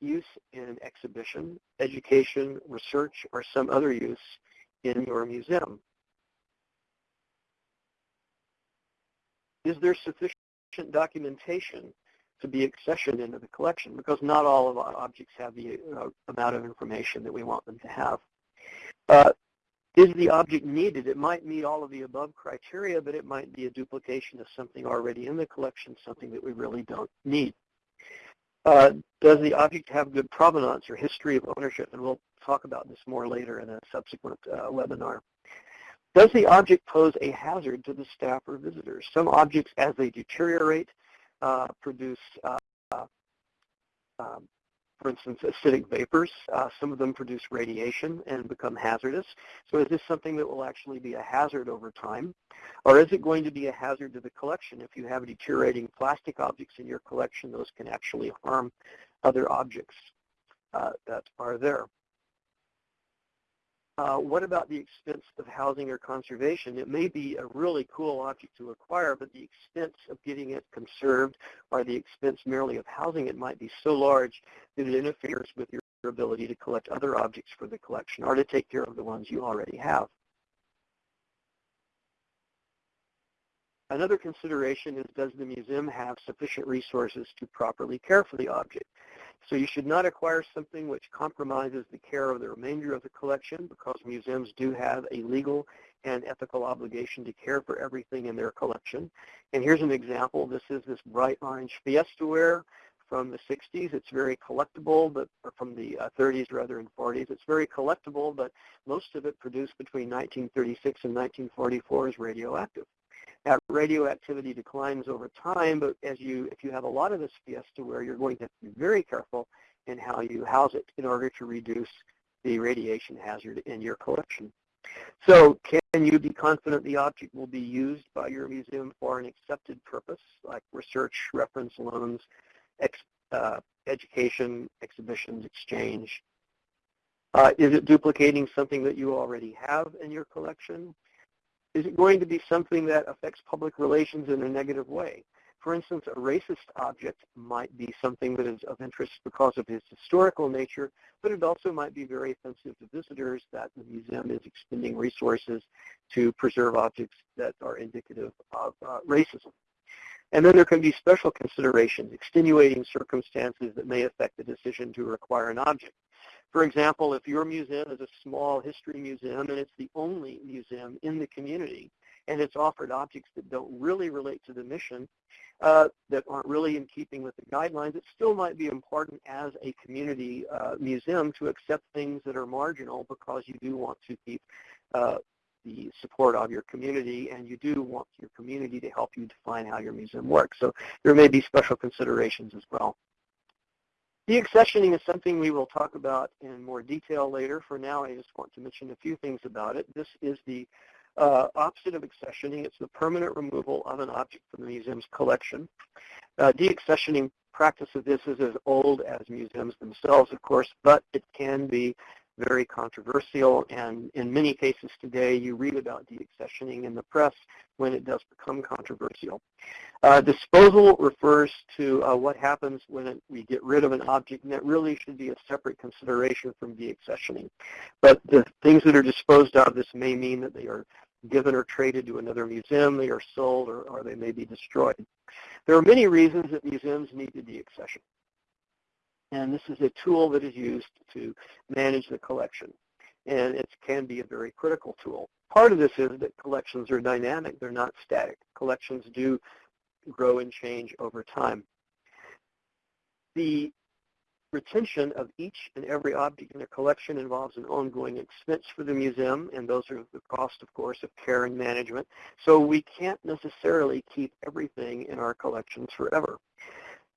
use in exhibition, education, research, or some other use in your museum? Is there sufficient documentation to be accessioned into the collection? Because not all of our objects have the uh, amount of information that we want them to have. Uh, is the object needed? It might meet all of the above criteria, but it might be a duplication of something already in the collection, something that we really don't need. Uh, does the object have good provenance or history of ownership? And we'll talk about this more later in a subsequent uh, webinar. Does the object pose a hazard to the staff or visitors? Some objects, as they deteriorate, uh, produce uh, um, for instance, acidic vapors. Uh, some of them produce radiation and become hazardous. So is this something that will actually be a hazard over time? Or is it going to be a hazard to the collection? If you have deteriorating plastic objects in your collection, those can actually harm other objects uh, that are there. Uh, what about the expense of housing or conservation? It may be a really cool object to acquire, but the expense of getting it conserved or the expense merely of housing it might be so large that it interferes with your ability to collect other objects for the collection or to take care of the ones you already have. Another consideration is does the museum have sufficient resources to properly care for the object? So you should not acquire something which compromises the care of the remainder of the collection because museums do have a legal and ethical obligation to care for everything in their collection. And here's an example. This is this bright orange Fiesta ware from the 60s. It's very collectible, but from the uh, 30s rather and 40s. It's very collectible, but most of it produced between 1936 and 1944 is radioactive. That radioactivity declines over time, but as you, if you have a lot of this Fiesta ware, you're going to be very careful in how you house it in order to reduce the radiation hazard in your collection. So can you be confident the object will be used by your museum for an accepted purpose, like research, reference loans, ex, uh, education, exhibitions, exchange? Uh, is it duplicating something that you already have in your collection? Is it going to be something that affects public relations in a negative way? For instance, a racist object might be something that is of interest because of its historical nature, but it also might be very offensive to visitors that the museum is expending resources to preserve objects that are indicative of uh, racism. And then there can be special considerations, extenuating circumstances that may affect the decision to require an object. For example, if your museum is a small history museum and it's the only museum in the community, and it's offered objects that don't really relate to the mission, uh, that aren't really in keeping with the guidelines, it still might be important as a community uh, museum to accept things that are marginal because you do want to keep uh, the support of your community and you do want your community to help you define how your museum works. So there may be special considerations as well. Deaccessioning is something we will talk about in more detail later. For now, I just want to mention a few things about it. This is the uh, opposite of accessioning, it's the permanent removal of an object from the museum's collection. Uh, deaccessioning practice of this is as old as museums themselves, of course, but it can be very controversial, and in many cases today you read about deaccessioning in the press when it does become controversial. Uh, disposal refers to uh, what happens when it, we get rid of an object, and that really should be a separate consideration from deaccessioning. But the things that are disposed of, this may mean that they are given or traded to another museum, they are sold, or, or they may be destroyed. There are many reasons that museums need to deaccession. And this is a tool that is used to manage the collection. And it can be a very critical tool. Part of this is that collections are dynamic. They're not static. Collections do grow and change over time. The retention of each and every object in a collection involves an ongoing expense for the museum, and those are the cost, of course, of care and management. So we can't necessarily keep everything in our collections forever.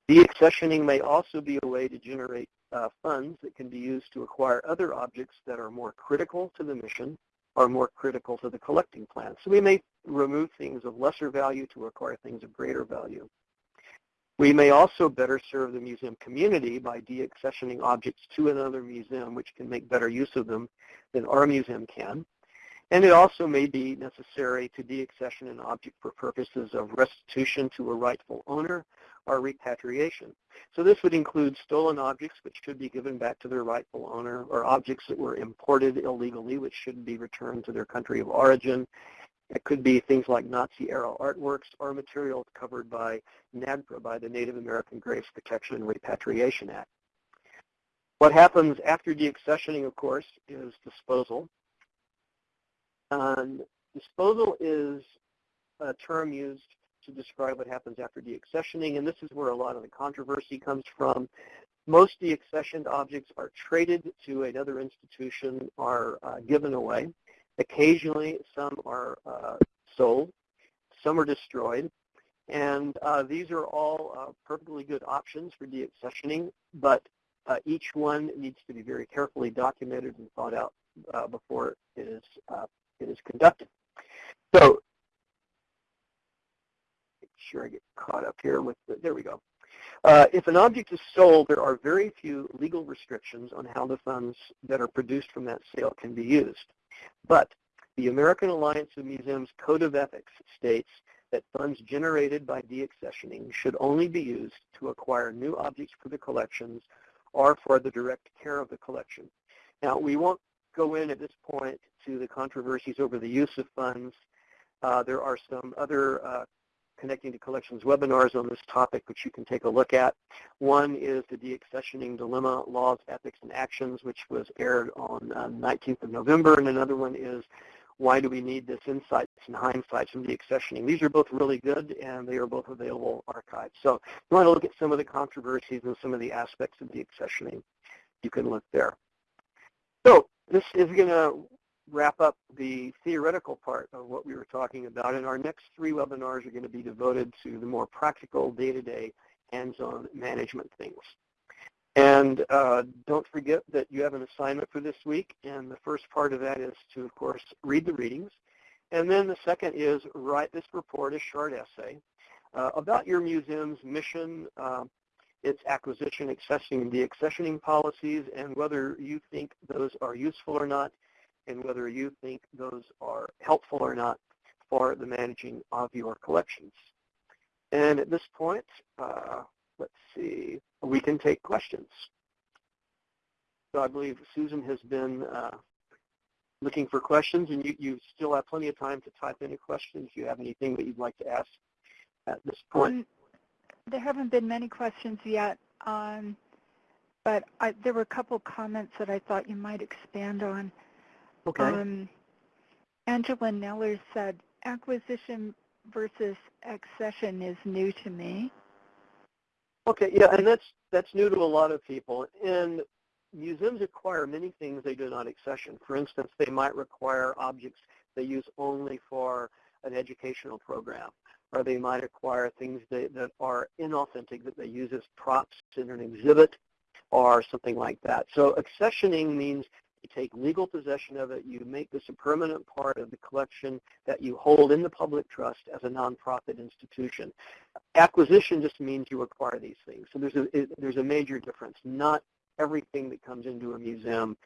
Deaccessioning may also be a way to generate uh, funds that can be used to acquire other objects that are more critical to the mission or more critical to the collecting plan. So we may remove things of lesser value to acquire things of greater value. We may also better serve the museum community by deaccessioning objects to another museum which can make better use of them than our museum can. And it also may be necessary to deaccession an object for purposes of restitution to a rightful owner or repatriation. So this would include stolen objects which should be given back to their rightful owner or objects that were imported illegally which should be returned to their country of origin it could be things like Nazi-era artworks or materials covered by NAGPRA, by the Native American Graves Protection and Repatriation Act. What happens after deaccessioning, of course, is disposal. And disposal is a term used to describe what happens after deaccessioning, and this is where a lot of the controversy comes from. Most deaccessioned objects are traded to another institution, are uh, given away. Occasionally, some are uh, sold, some are destroyed, and uh, these are all uh, perfectly good options for deaccessioning, but uh, each one needs to be very carefully documented and thought out uh, before it is, it is conducted. So, sure I get caught up here with the, there we go. Uh, if an object is sold, there are very few legal restrictions on how the funds that are produced from that sale can be used. But the American Alliance of Museums Code of Ethics states that funds generated by deaccessioning should only be used to acquire new objects for the collections or for the direct care of the collection. Now, we won't go in at this point to the controversies over the use of funds. Uh, there are some other uh, connecting to collections webinars on this topic, which you can take a look at. One is the Deaccessioning Dilemma, Laws, Ethics, and Actions, which was aired on uh, 19th of November, and another one is why do we need this insights and hindsights from deaccessioning? These are both really good, and they are both available archived. So if you want to look at some of the controversies and some of the aspects of deaccessioning, you can look there. So this is going to wrap up the theoretical part of what we were talking about. And our next three webinars are going to be devoted to the more practical day-to-day hands-on management things. And uh, don't forget that you have an assignment for this week, and the first part of that is to, of course, read the readings. And then the second is write this report, a short essay, uh, about your museum's mission, uh, its acquisition, accessioning, and deaccessioning policies, and whether you think those are useful or not, and whether you think those are helpful or not for the managing of your collections. And at this point, uh, let's see, we can take questions. So I believe Susan has been uh, looking for questions, and you, you still have plenty of time to type in a question if you have anything that you'd like to ask at this point. Um, there haven't been many questions yet, um, but I, there were a couple comments that I thought you might expand on. Okay. Um, Angela Neller said, acquisition versus accession is new to me. Okay, yeah, and that's that's new to a lot of people. And museums acquire many things they do not accession. For instance, they might require objects they use only for an educational program, or they might acquire things that, that are inauthentic that they use as props in an exhibit, or something like that. So accessioning means you take legal possession of it, you make this a permanent part of the collection that you hold in the public trust as a nonprofit institution. Acquisition just means you acquire these things. So there's a, there's a major difference. Not everything that comes into a museum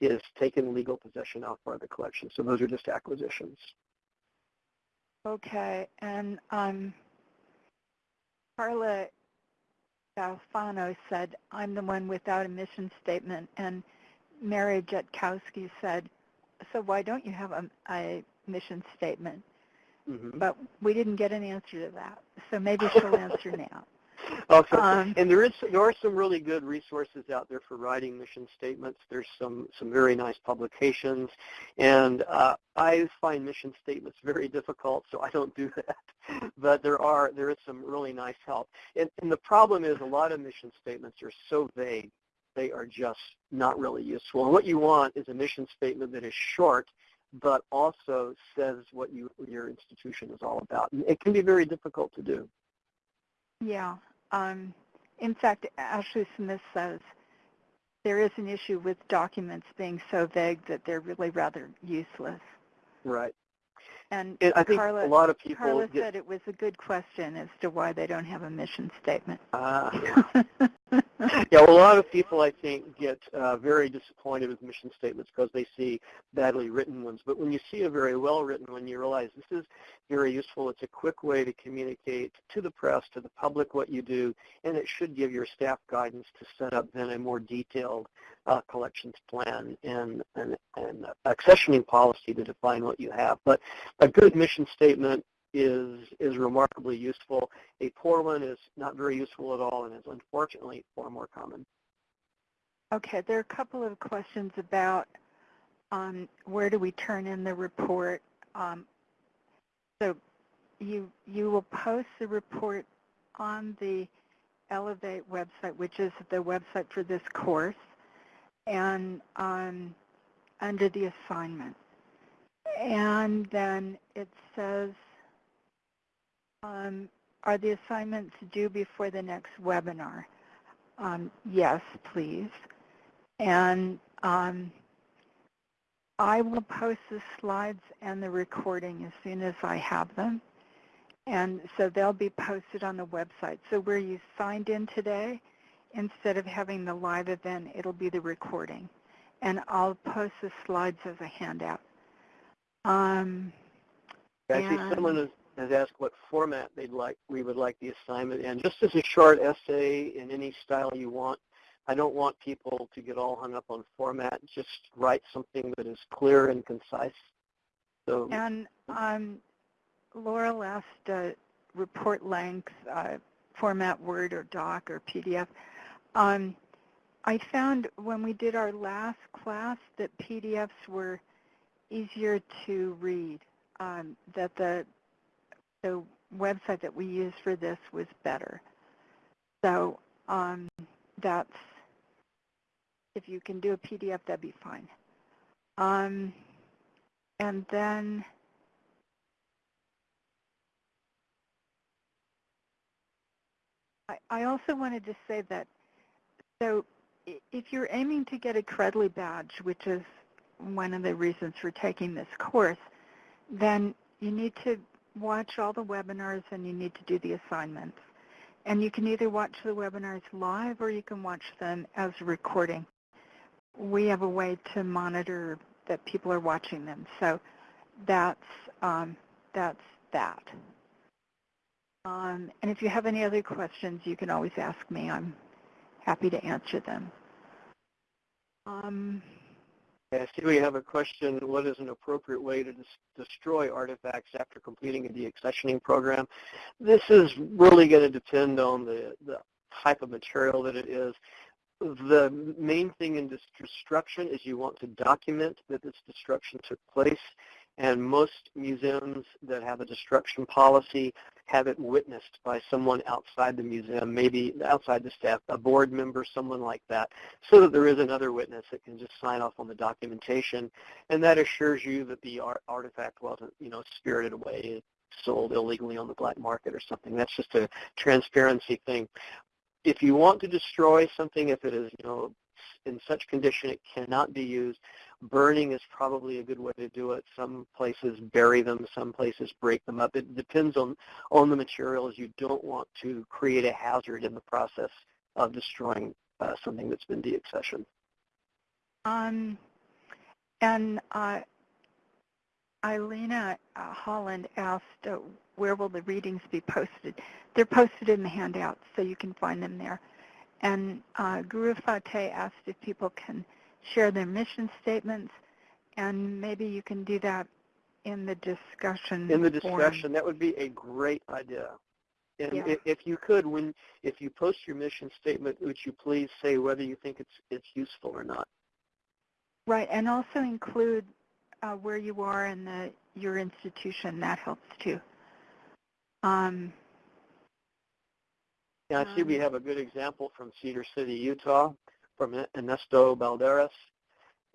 is taken legal possession of of the collection. So those are just acquisitions. Okay, and um, Carla Alfano said, I'm the one without a mission statement, and Mary Jetkowski said, so why don't you have a, a mission statement? Mm-hmm. But we didn't get an answer to that, so maybe she'll answer now. [laughs] Okay. Um, and there is there are some really good resources out there for writing mission statements. There's some some very nice publications, and uh, I find mission statements very difficult, so I don't do that. [laughs] But there are there is some really nice help. And, and the problem is a lot of mission statements are so vague they are just not really useful. And what you want is a mission statement that is short, but also says what you, your institution is all about. And it can be very difficult to do. Yeah. Um, in fact, Ashley Smith says there is an issue with documents being so vague that they're really rather useless. Right. And, and I think Carla, a lot of people Carla get, said it was a good question as to why they don't have a mission statement. Uh, [laughs] [laughs] yeah, well, a lot of people, I think, get uh, very disappointed with mission statements because they see badly written ones. But when you see a very well-written one, you realize this is very useful. It's a quick way to communicate to the press, to the public what you do, and it should give your staff guidance to set up then a more detailed uh, collections plan and an and accessioning policy to define what you have. But a good mission statement is is remarkably useful. A poor one is not very useful at all and is unfortunately far more common. Okay, there are a couple of questions about um, where do we turn in the report. Um, so you you will post the report on the Elevate website, which is the website for this course, and um, under the assignment. And then it says um, are the assignments due before the next webinar? Um, yes, please. And um, I will post the slides and the recording as soon as I have them. And so they'll be posted on the website. So where you signed in today, instead of having the live event, it'll be the recording. And I'll post the slides as a handout. Um, see someone has has asked what format they'd like we would like the assignment in. Just as a short essay in any style you want. I don't want people to get all hung up on format. Just write something that is clear and concise. So and um, Laura asked uh, report length, uh, format Word or Doc or PDF. Um, I found when we did our last class that PDFs were easier to read, um, that the the website that we used for this was better. So um, that's, if you can do a PDF, that'd be fine. Um, and then I, I also wanted to say that So if you're aiming to get a Credly badge, which is one of the reasons for taking this course, then you need to watch all the webinars and you need to do the assignments. And you can either watch the webinars live or you can watch them as a recording. We have a way to monitor that people are watching them. So that's, um, that's that. Um, and if you have any other questions, you can always ask me. I'm happy to answer them. Um, I see we have a question, what is an appropriate way to destroy artifacts after completing a deaccessioning program? This is really going to depend on the, the type of material that it is. The main thing in destruction is you want to document that this destruction took place and most museums that have a destruction policy have it witnessed by someone outside the museum, maybe outside the staff, a board member, someone like that, so that there is another witness that can just sign off on the documentation, and that assures you that the art artifact wasn't, you know, spirited away, sold illegally on the black market or something. That's just a transparency thing. If you want to destroy something, if it is, you know, in such condition it cannot be used, burning is probably a good way to do it. Some places bury them, some places break them up. It depends on, on the materials. You don't want to create a hazard in the process of destroying uh, something that's been deaccessioned. Um, and uh, Eilena uh, Holland asked, uh, where will the readings be posted? They're posted in the handouts, so you can find them there. And uh, Guru Fateh asked if people can share their mission statements, and maybe you can do that in the discussion. In the discussion, form. that would be a great idea. And yeah. if you could, when if you post your mission statement, would you please say whether you think it's it's useful or not? Right, and also include uh, where you are in the your institution. That helps too. Um, yeah, I see we um, have a good example from Cedar City, Utah from Ernesto Balderas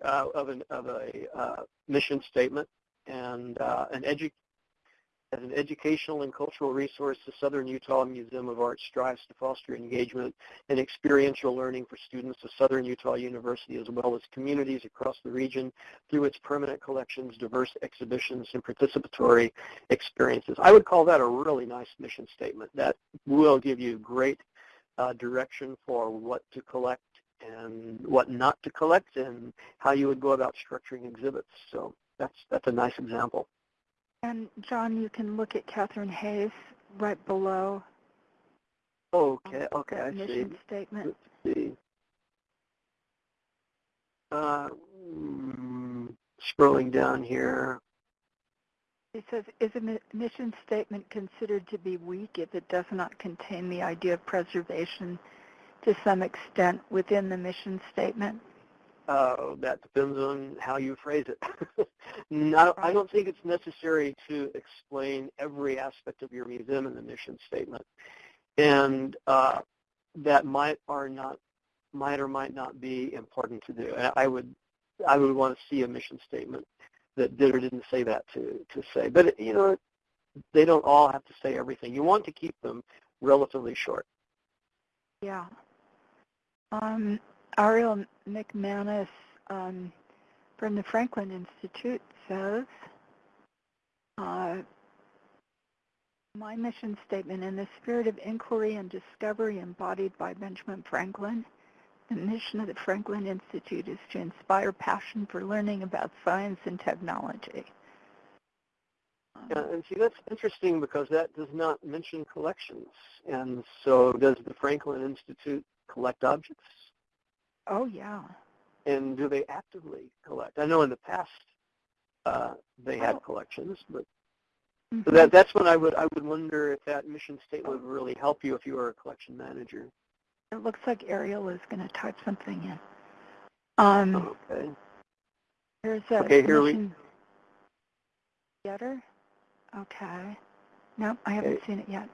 uh, of, an, of a uh, mission statement and uh, an edu- as an educational and cultural resource, the Southern Utah Museum of Art strives to foster engagement and experiential learning for students of Southern Utah University as well as communities across the region through its permanent collections, diverse exhibitions, and participatory experiences. I would call that a really nice mission statement. That will give you great uh, direction for what to collect and what not to collect and how you would go about structuring exhibits. So that's that's a nice example. And John, you can look at Catherine Hayes right below. Okay, okay, I mission see. statement. Let's see. Uh, mm, scrolling down here. It says, is a mission statement considered to be weak if it does not contain the idea of preservation to some extent within the mission statement? Uh, that depends on how you phrase it. [laughs] Not, I don't think it's necessary to explain every aspect of your museum in the mission statement, and uh, that might or not might or might not be important to do. I would I would want to see a mission statement that did or didn't say that to to say. But you know, they don't all have to say everything. You want to keep them relatively short. Yeah. Um, Ariel McManus um, from the Franklin Institute says, uh, my mission statement, in the spirit of inquiry and discovery embodied by Benjamin Franklin, the mission of the Franklin Institute is to inspire passion for learning about science and technology. Yeah, and see, that's interesting because that does not mention collections. And so does the Franklin Institute collect objects? Oh, yeah. And do they actively collect? I know in the past uh, they had oh. collections, but mm-hmm. so that that's when I would I would wonder if that mission statement would really help you if you were a collection manager. It looks like Ariel is going to type something in. Um, okay. There's a okay, here we. Getter. Okay. No, I haven't okay. seen it yet.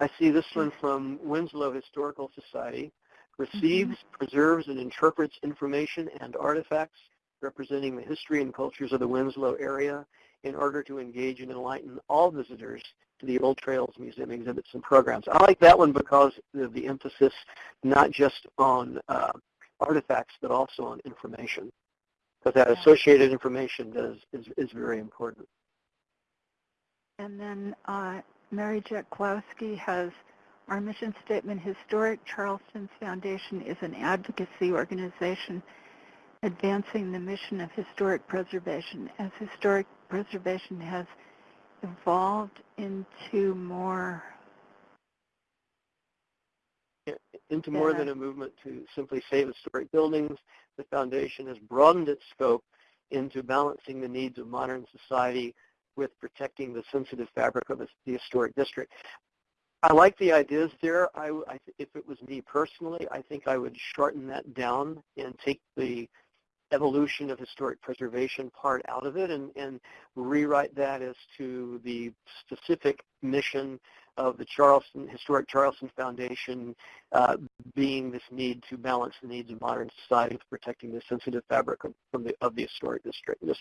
I see this one from Winslow Historical Society receives, mm-hmm. preserves, and interprets information and artifacts representing the history and cultures of the Winslow area in order to engage and enlighten all visitors to the Old Trails Museum exhibits and programs. I like that one because of the emphasis not just on uh, artifacts, but also on information. Because that associated information does, is, is very important. And then uh, Mary Jeklowski has our mission statement, Historic Charleston's Foundation is an advocacy organization advancing the mission of historic preservation. As historic preservation has evolved into more into more than a movement to simply save historic buildings. The foundation has broadened its scope into balancing the needs of modern society with protecting the sensitive fabric of the historic district. I like the ideas there. I, I, if it was me personally, I think I would shorten that down and take the evolution of historic preservation part out of it and, and rewrite that as to the specific mission of the Charleston Historic Charleston Foundation uh, being this need to balance the needs of modern society with protecting the sensitive fabric of, from the, of the historic district. This,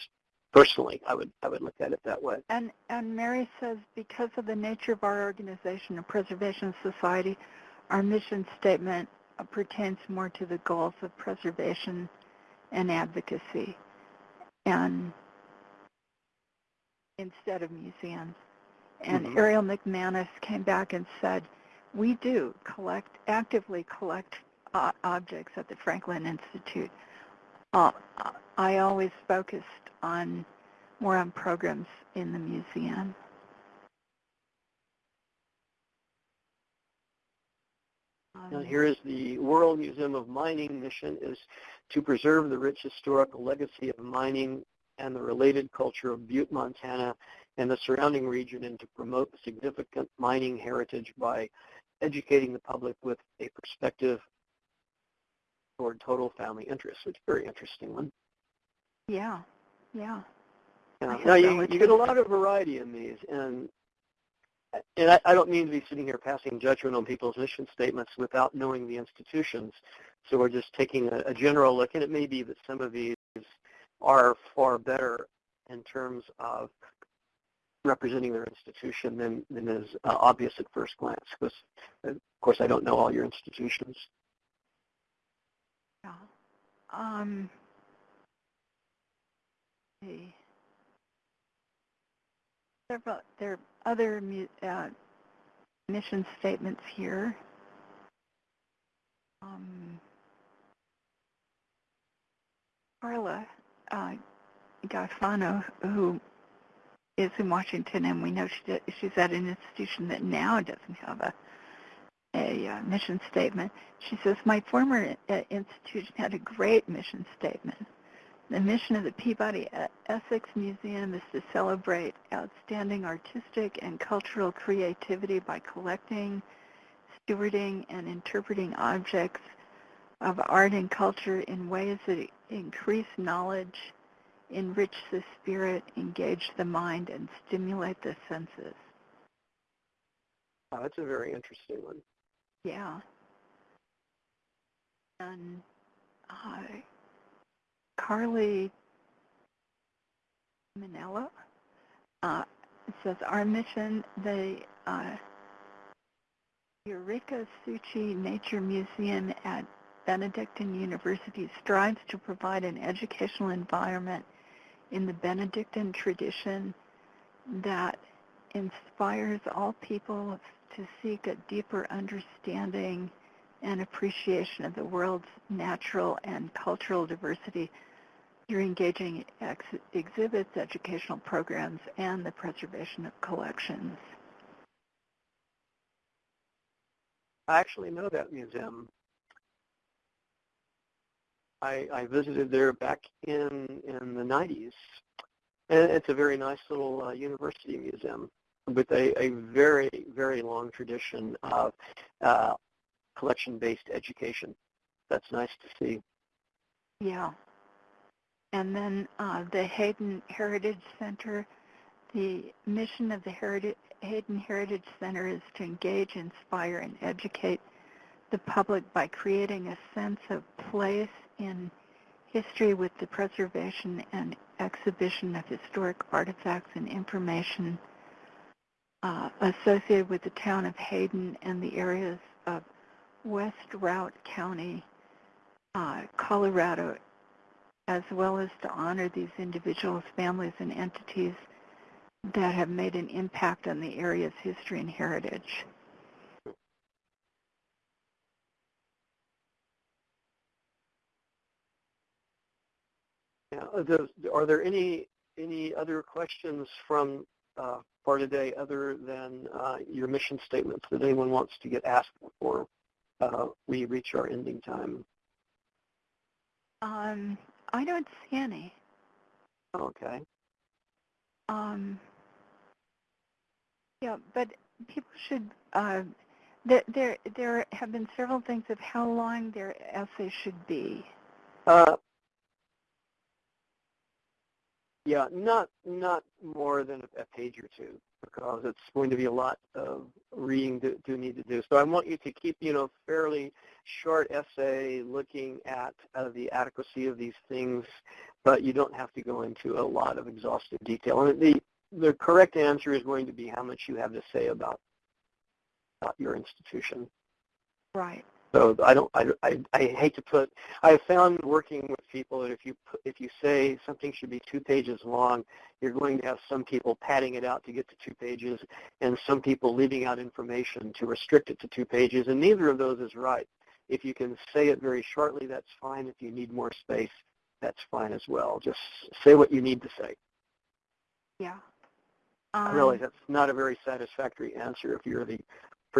personally, I would I would look at it that way. And and Mary says because of the nature of our organization, a preservation society, our mission statement pertains more to the goals of preservation and advocacy, and instead of museums. And Mhm. Ariel McManus came back and said, we do collect, actively collect uh, objects at the Franklin Institute. Uh, I always focused on more on programs in the museum. Now here is the World Museum of Mining mission is to preserve the rich historical legacy of mining and the related culture of Butte, Montana and the surrounding region and to promote significant mining heritage by educating the public with a perspective toward total family interest. It's a very interesting one. yeah, yeah. Uh, have now you, you get a lot of variety in these, and and I, I don't mean to be sitting here passing judgment on people's mission statements without knowing the institutions. So we're just taking a, a general look, and it may be that some of these are far better in terms of representing their institution than, than is uh, obvious at first glance. Because, of course, I don't know all your institutions. Yeah. Um, see. There are other uh, mission statements here. Um, Carla uh, Gaffano, who is in Washington, and we know she, she's at an institution that now doesn't have a a uh, mission statement. She says, my former uh, institution had a great mission statement. The mission of the Peabody uh, Essex Museum is to celebrate outstanding artistic and cultural creativity by collecting, stewarding, and interpreting objects of art and culture in ways that increase knowledge, enrich the spirit, engage the mind, and stimulate the senses. Oh, that's a very interesting one. Yeah. And uh, Carly Manella uh, says, our mission, the uh, Eureka Suchi Nature Museum at Benedictine University strives to provide an educational environment in the Benedictine tradition that inspires all people to seek a deeper understanding and appreciation of the world's natural and cultural diversity through engaging ex- exhibits, educational programs, and the preservation of collections. I actually know that museum. I, I visited there back in in the 90s, and it's a very nice little uh, university museum with a, a very very long tradition of uh, collection-based education. That's nice to see. Yeah. And then uh, the Hayden Heritage Center, the mission of the Heritage, Hayden Heritage Center is to engage, inspire, and educate the public by creating a sense of place in history with the preservation and exhibition of historic artifacts and information uh, associated with the town of Hayden and the areas of West Routt County, uh, Colorado, as well as to honor these individuals, families, and entities that have made an impact on the area's history and heritage. Are there any any other questions from uh, for today other than uh, your mission statements that anyone wants to get asked before uh, we reach our ending time? Um, I don't see any. Okay. Um, yeah, but people should. Uh, there, there, there have been several things of how long their essay should be. Uh, yeah, not not more than a page or two because it's going to be a lot of reading to, to need to do. So I want you to keep, you know, fairly short essay looking at uh, the adequacy of these things, but you don't have to go into a lot of exhaustive detail. And the the correct answer is going to be how much you have to say about, about your institution. Right. So I don't. I, I, I hate to put. I have found working with people that if you if you say something should be two pages long, you're going to have some people padding it out to get to two pages, and some people leaving out information to restrict it to two pages. And neither of those is right. If you can say it very shortly, that's fine. If you need more space, that's fine as well. Just say what you need to say. Yeah. I realize um, that's not a very satisfactory answer if you're the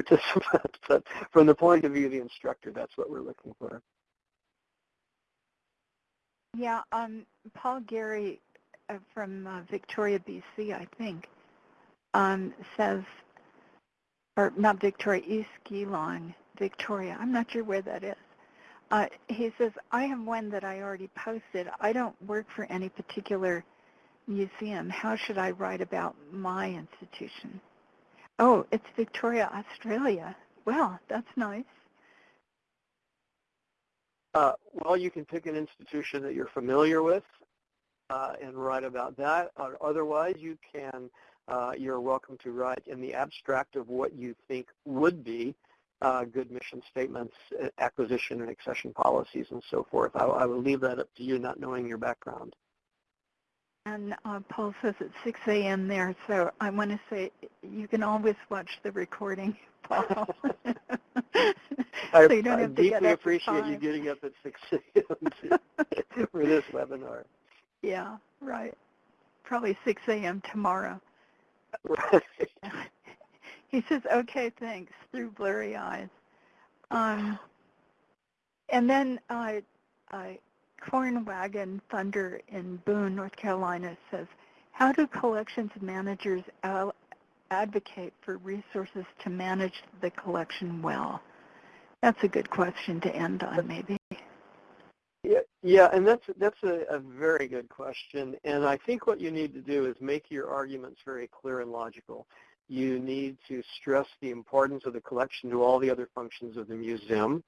[laughs] but from the point of view of the instructor, that's what we're looking for. Yeah, um, Paul Gary uh, from uh, Victoria, BC, I think, um, says, or not Victoria, East Geelong, Victoria. I'm not sure where that is. Uh, he says, I have one that I already posted. I don't work for any particular museum. How should I write about my institution? Oh, it's Victoria, Australia. Well, that's nice. Uh, well, you can pick an institution that you're familiar with uh, and write about that. Otherwise, you can. Uh, you're welcome to write in the abstract of what you think would be uh, good mission statements, acquisition and accession policies, and so forth. I, I will leave that up to you, not knowing your background. And uh, Paul says it's 6 a.m. there, so I want to say you can always watch the recording, [laughs] Paul. I, [laughs] so you don't I have to deeply get up appreciate at you getting up at 6 a.m. [laughs] for this webinar. Yeah, right. Probably 6 a.m. tomorrow. Right. he says, okay, thanks, through blurry eyes. Um, and then uh, I Corn Wagon Thunder in Boone, North Carolina says, how do collections managers advocate for resources to manage the collection well? That's a good question to end on, maybe. Yeah, yeah, and that's that's a, a very good question. And I think what you need to do is make your arguments very clear and logical. You need to stress the importance of the collection to all the other functions of the museum.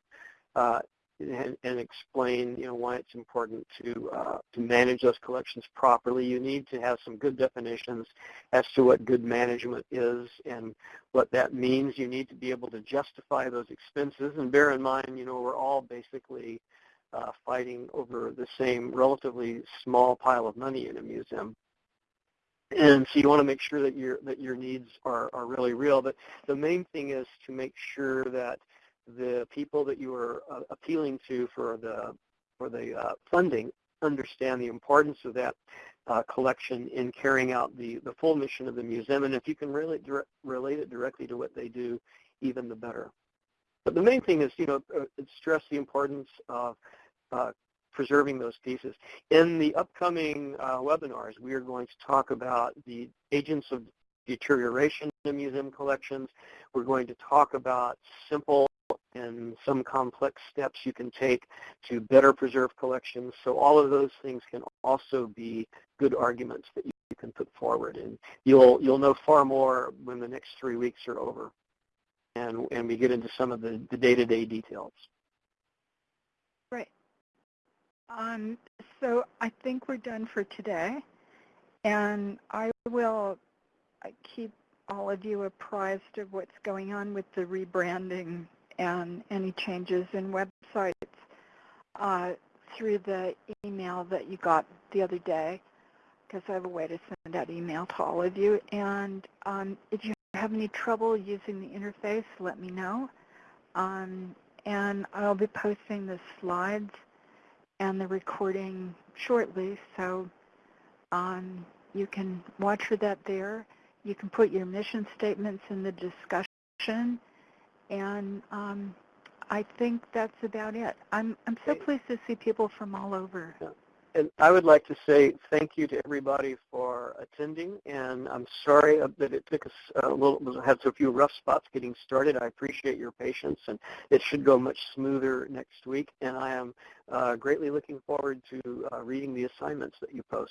Uh, and, and, explain, you know, why it's important to uh, to manage those collections properly. You need to have some good definitions as to what good management is and what that means. You need to be able to justify those expenses. And bear in mind, you know, we're all basically uh, fighting over the same relatively small pile of money in a museum. And so you want to make sure that your that your needs are, are really real. But the main thing is to make sure that the people that you are uh, appealing to for the for the uh, funding understand the importance of that uh, collection in carrying out the, the full mission of the museum. And if you can really relate it directly to what they do, even the better. But the main thing is, you know, uh, stress the importance of uh, preserving those pieces. In the upcoming uh, webinars, we are going to talk about the agents of deterioration in museum collections. We're going to talk about simple and some complex steps you can take to better preserve collections. So all of those things can also be good arguments that you can put forward. And you'll, you'll know far more when the next three weeks are over and, and we get into some of the, the day-to-day details. Right. Um, so I think we're done for today. And I will keep all of you apprised of what's going on with the rebranding and any changes in websites uh, through the email that you got the other day because I have a way to send out email to all of you. And um, if you have any trouble using the interface, let me know. Um, and I'll be posting the slides and the recording shortly, so um, you can watch for that there. You can put your mission statements in the discussion, and um, I think that's about it. I'm, I'm so pleased to see people from all over. Yeah. And I would like to say thank you to everybody for attending, and I'm sorry that it took us a little, had so few rough spots getting started. I appreciate your patience, and it should go much smoother next week, and I am uh, greatly looking forward to uh, reading the assignments that you post.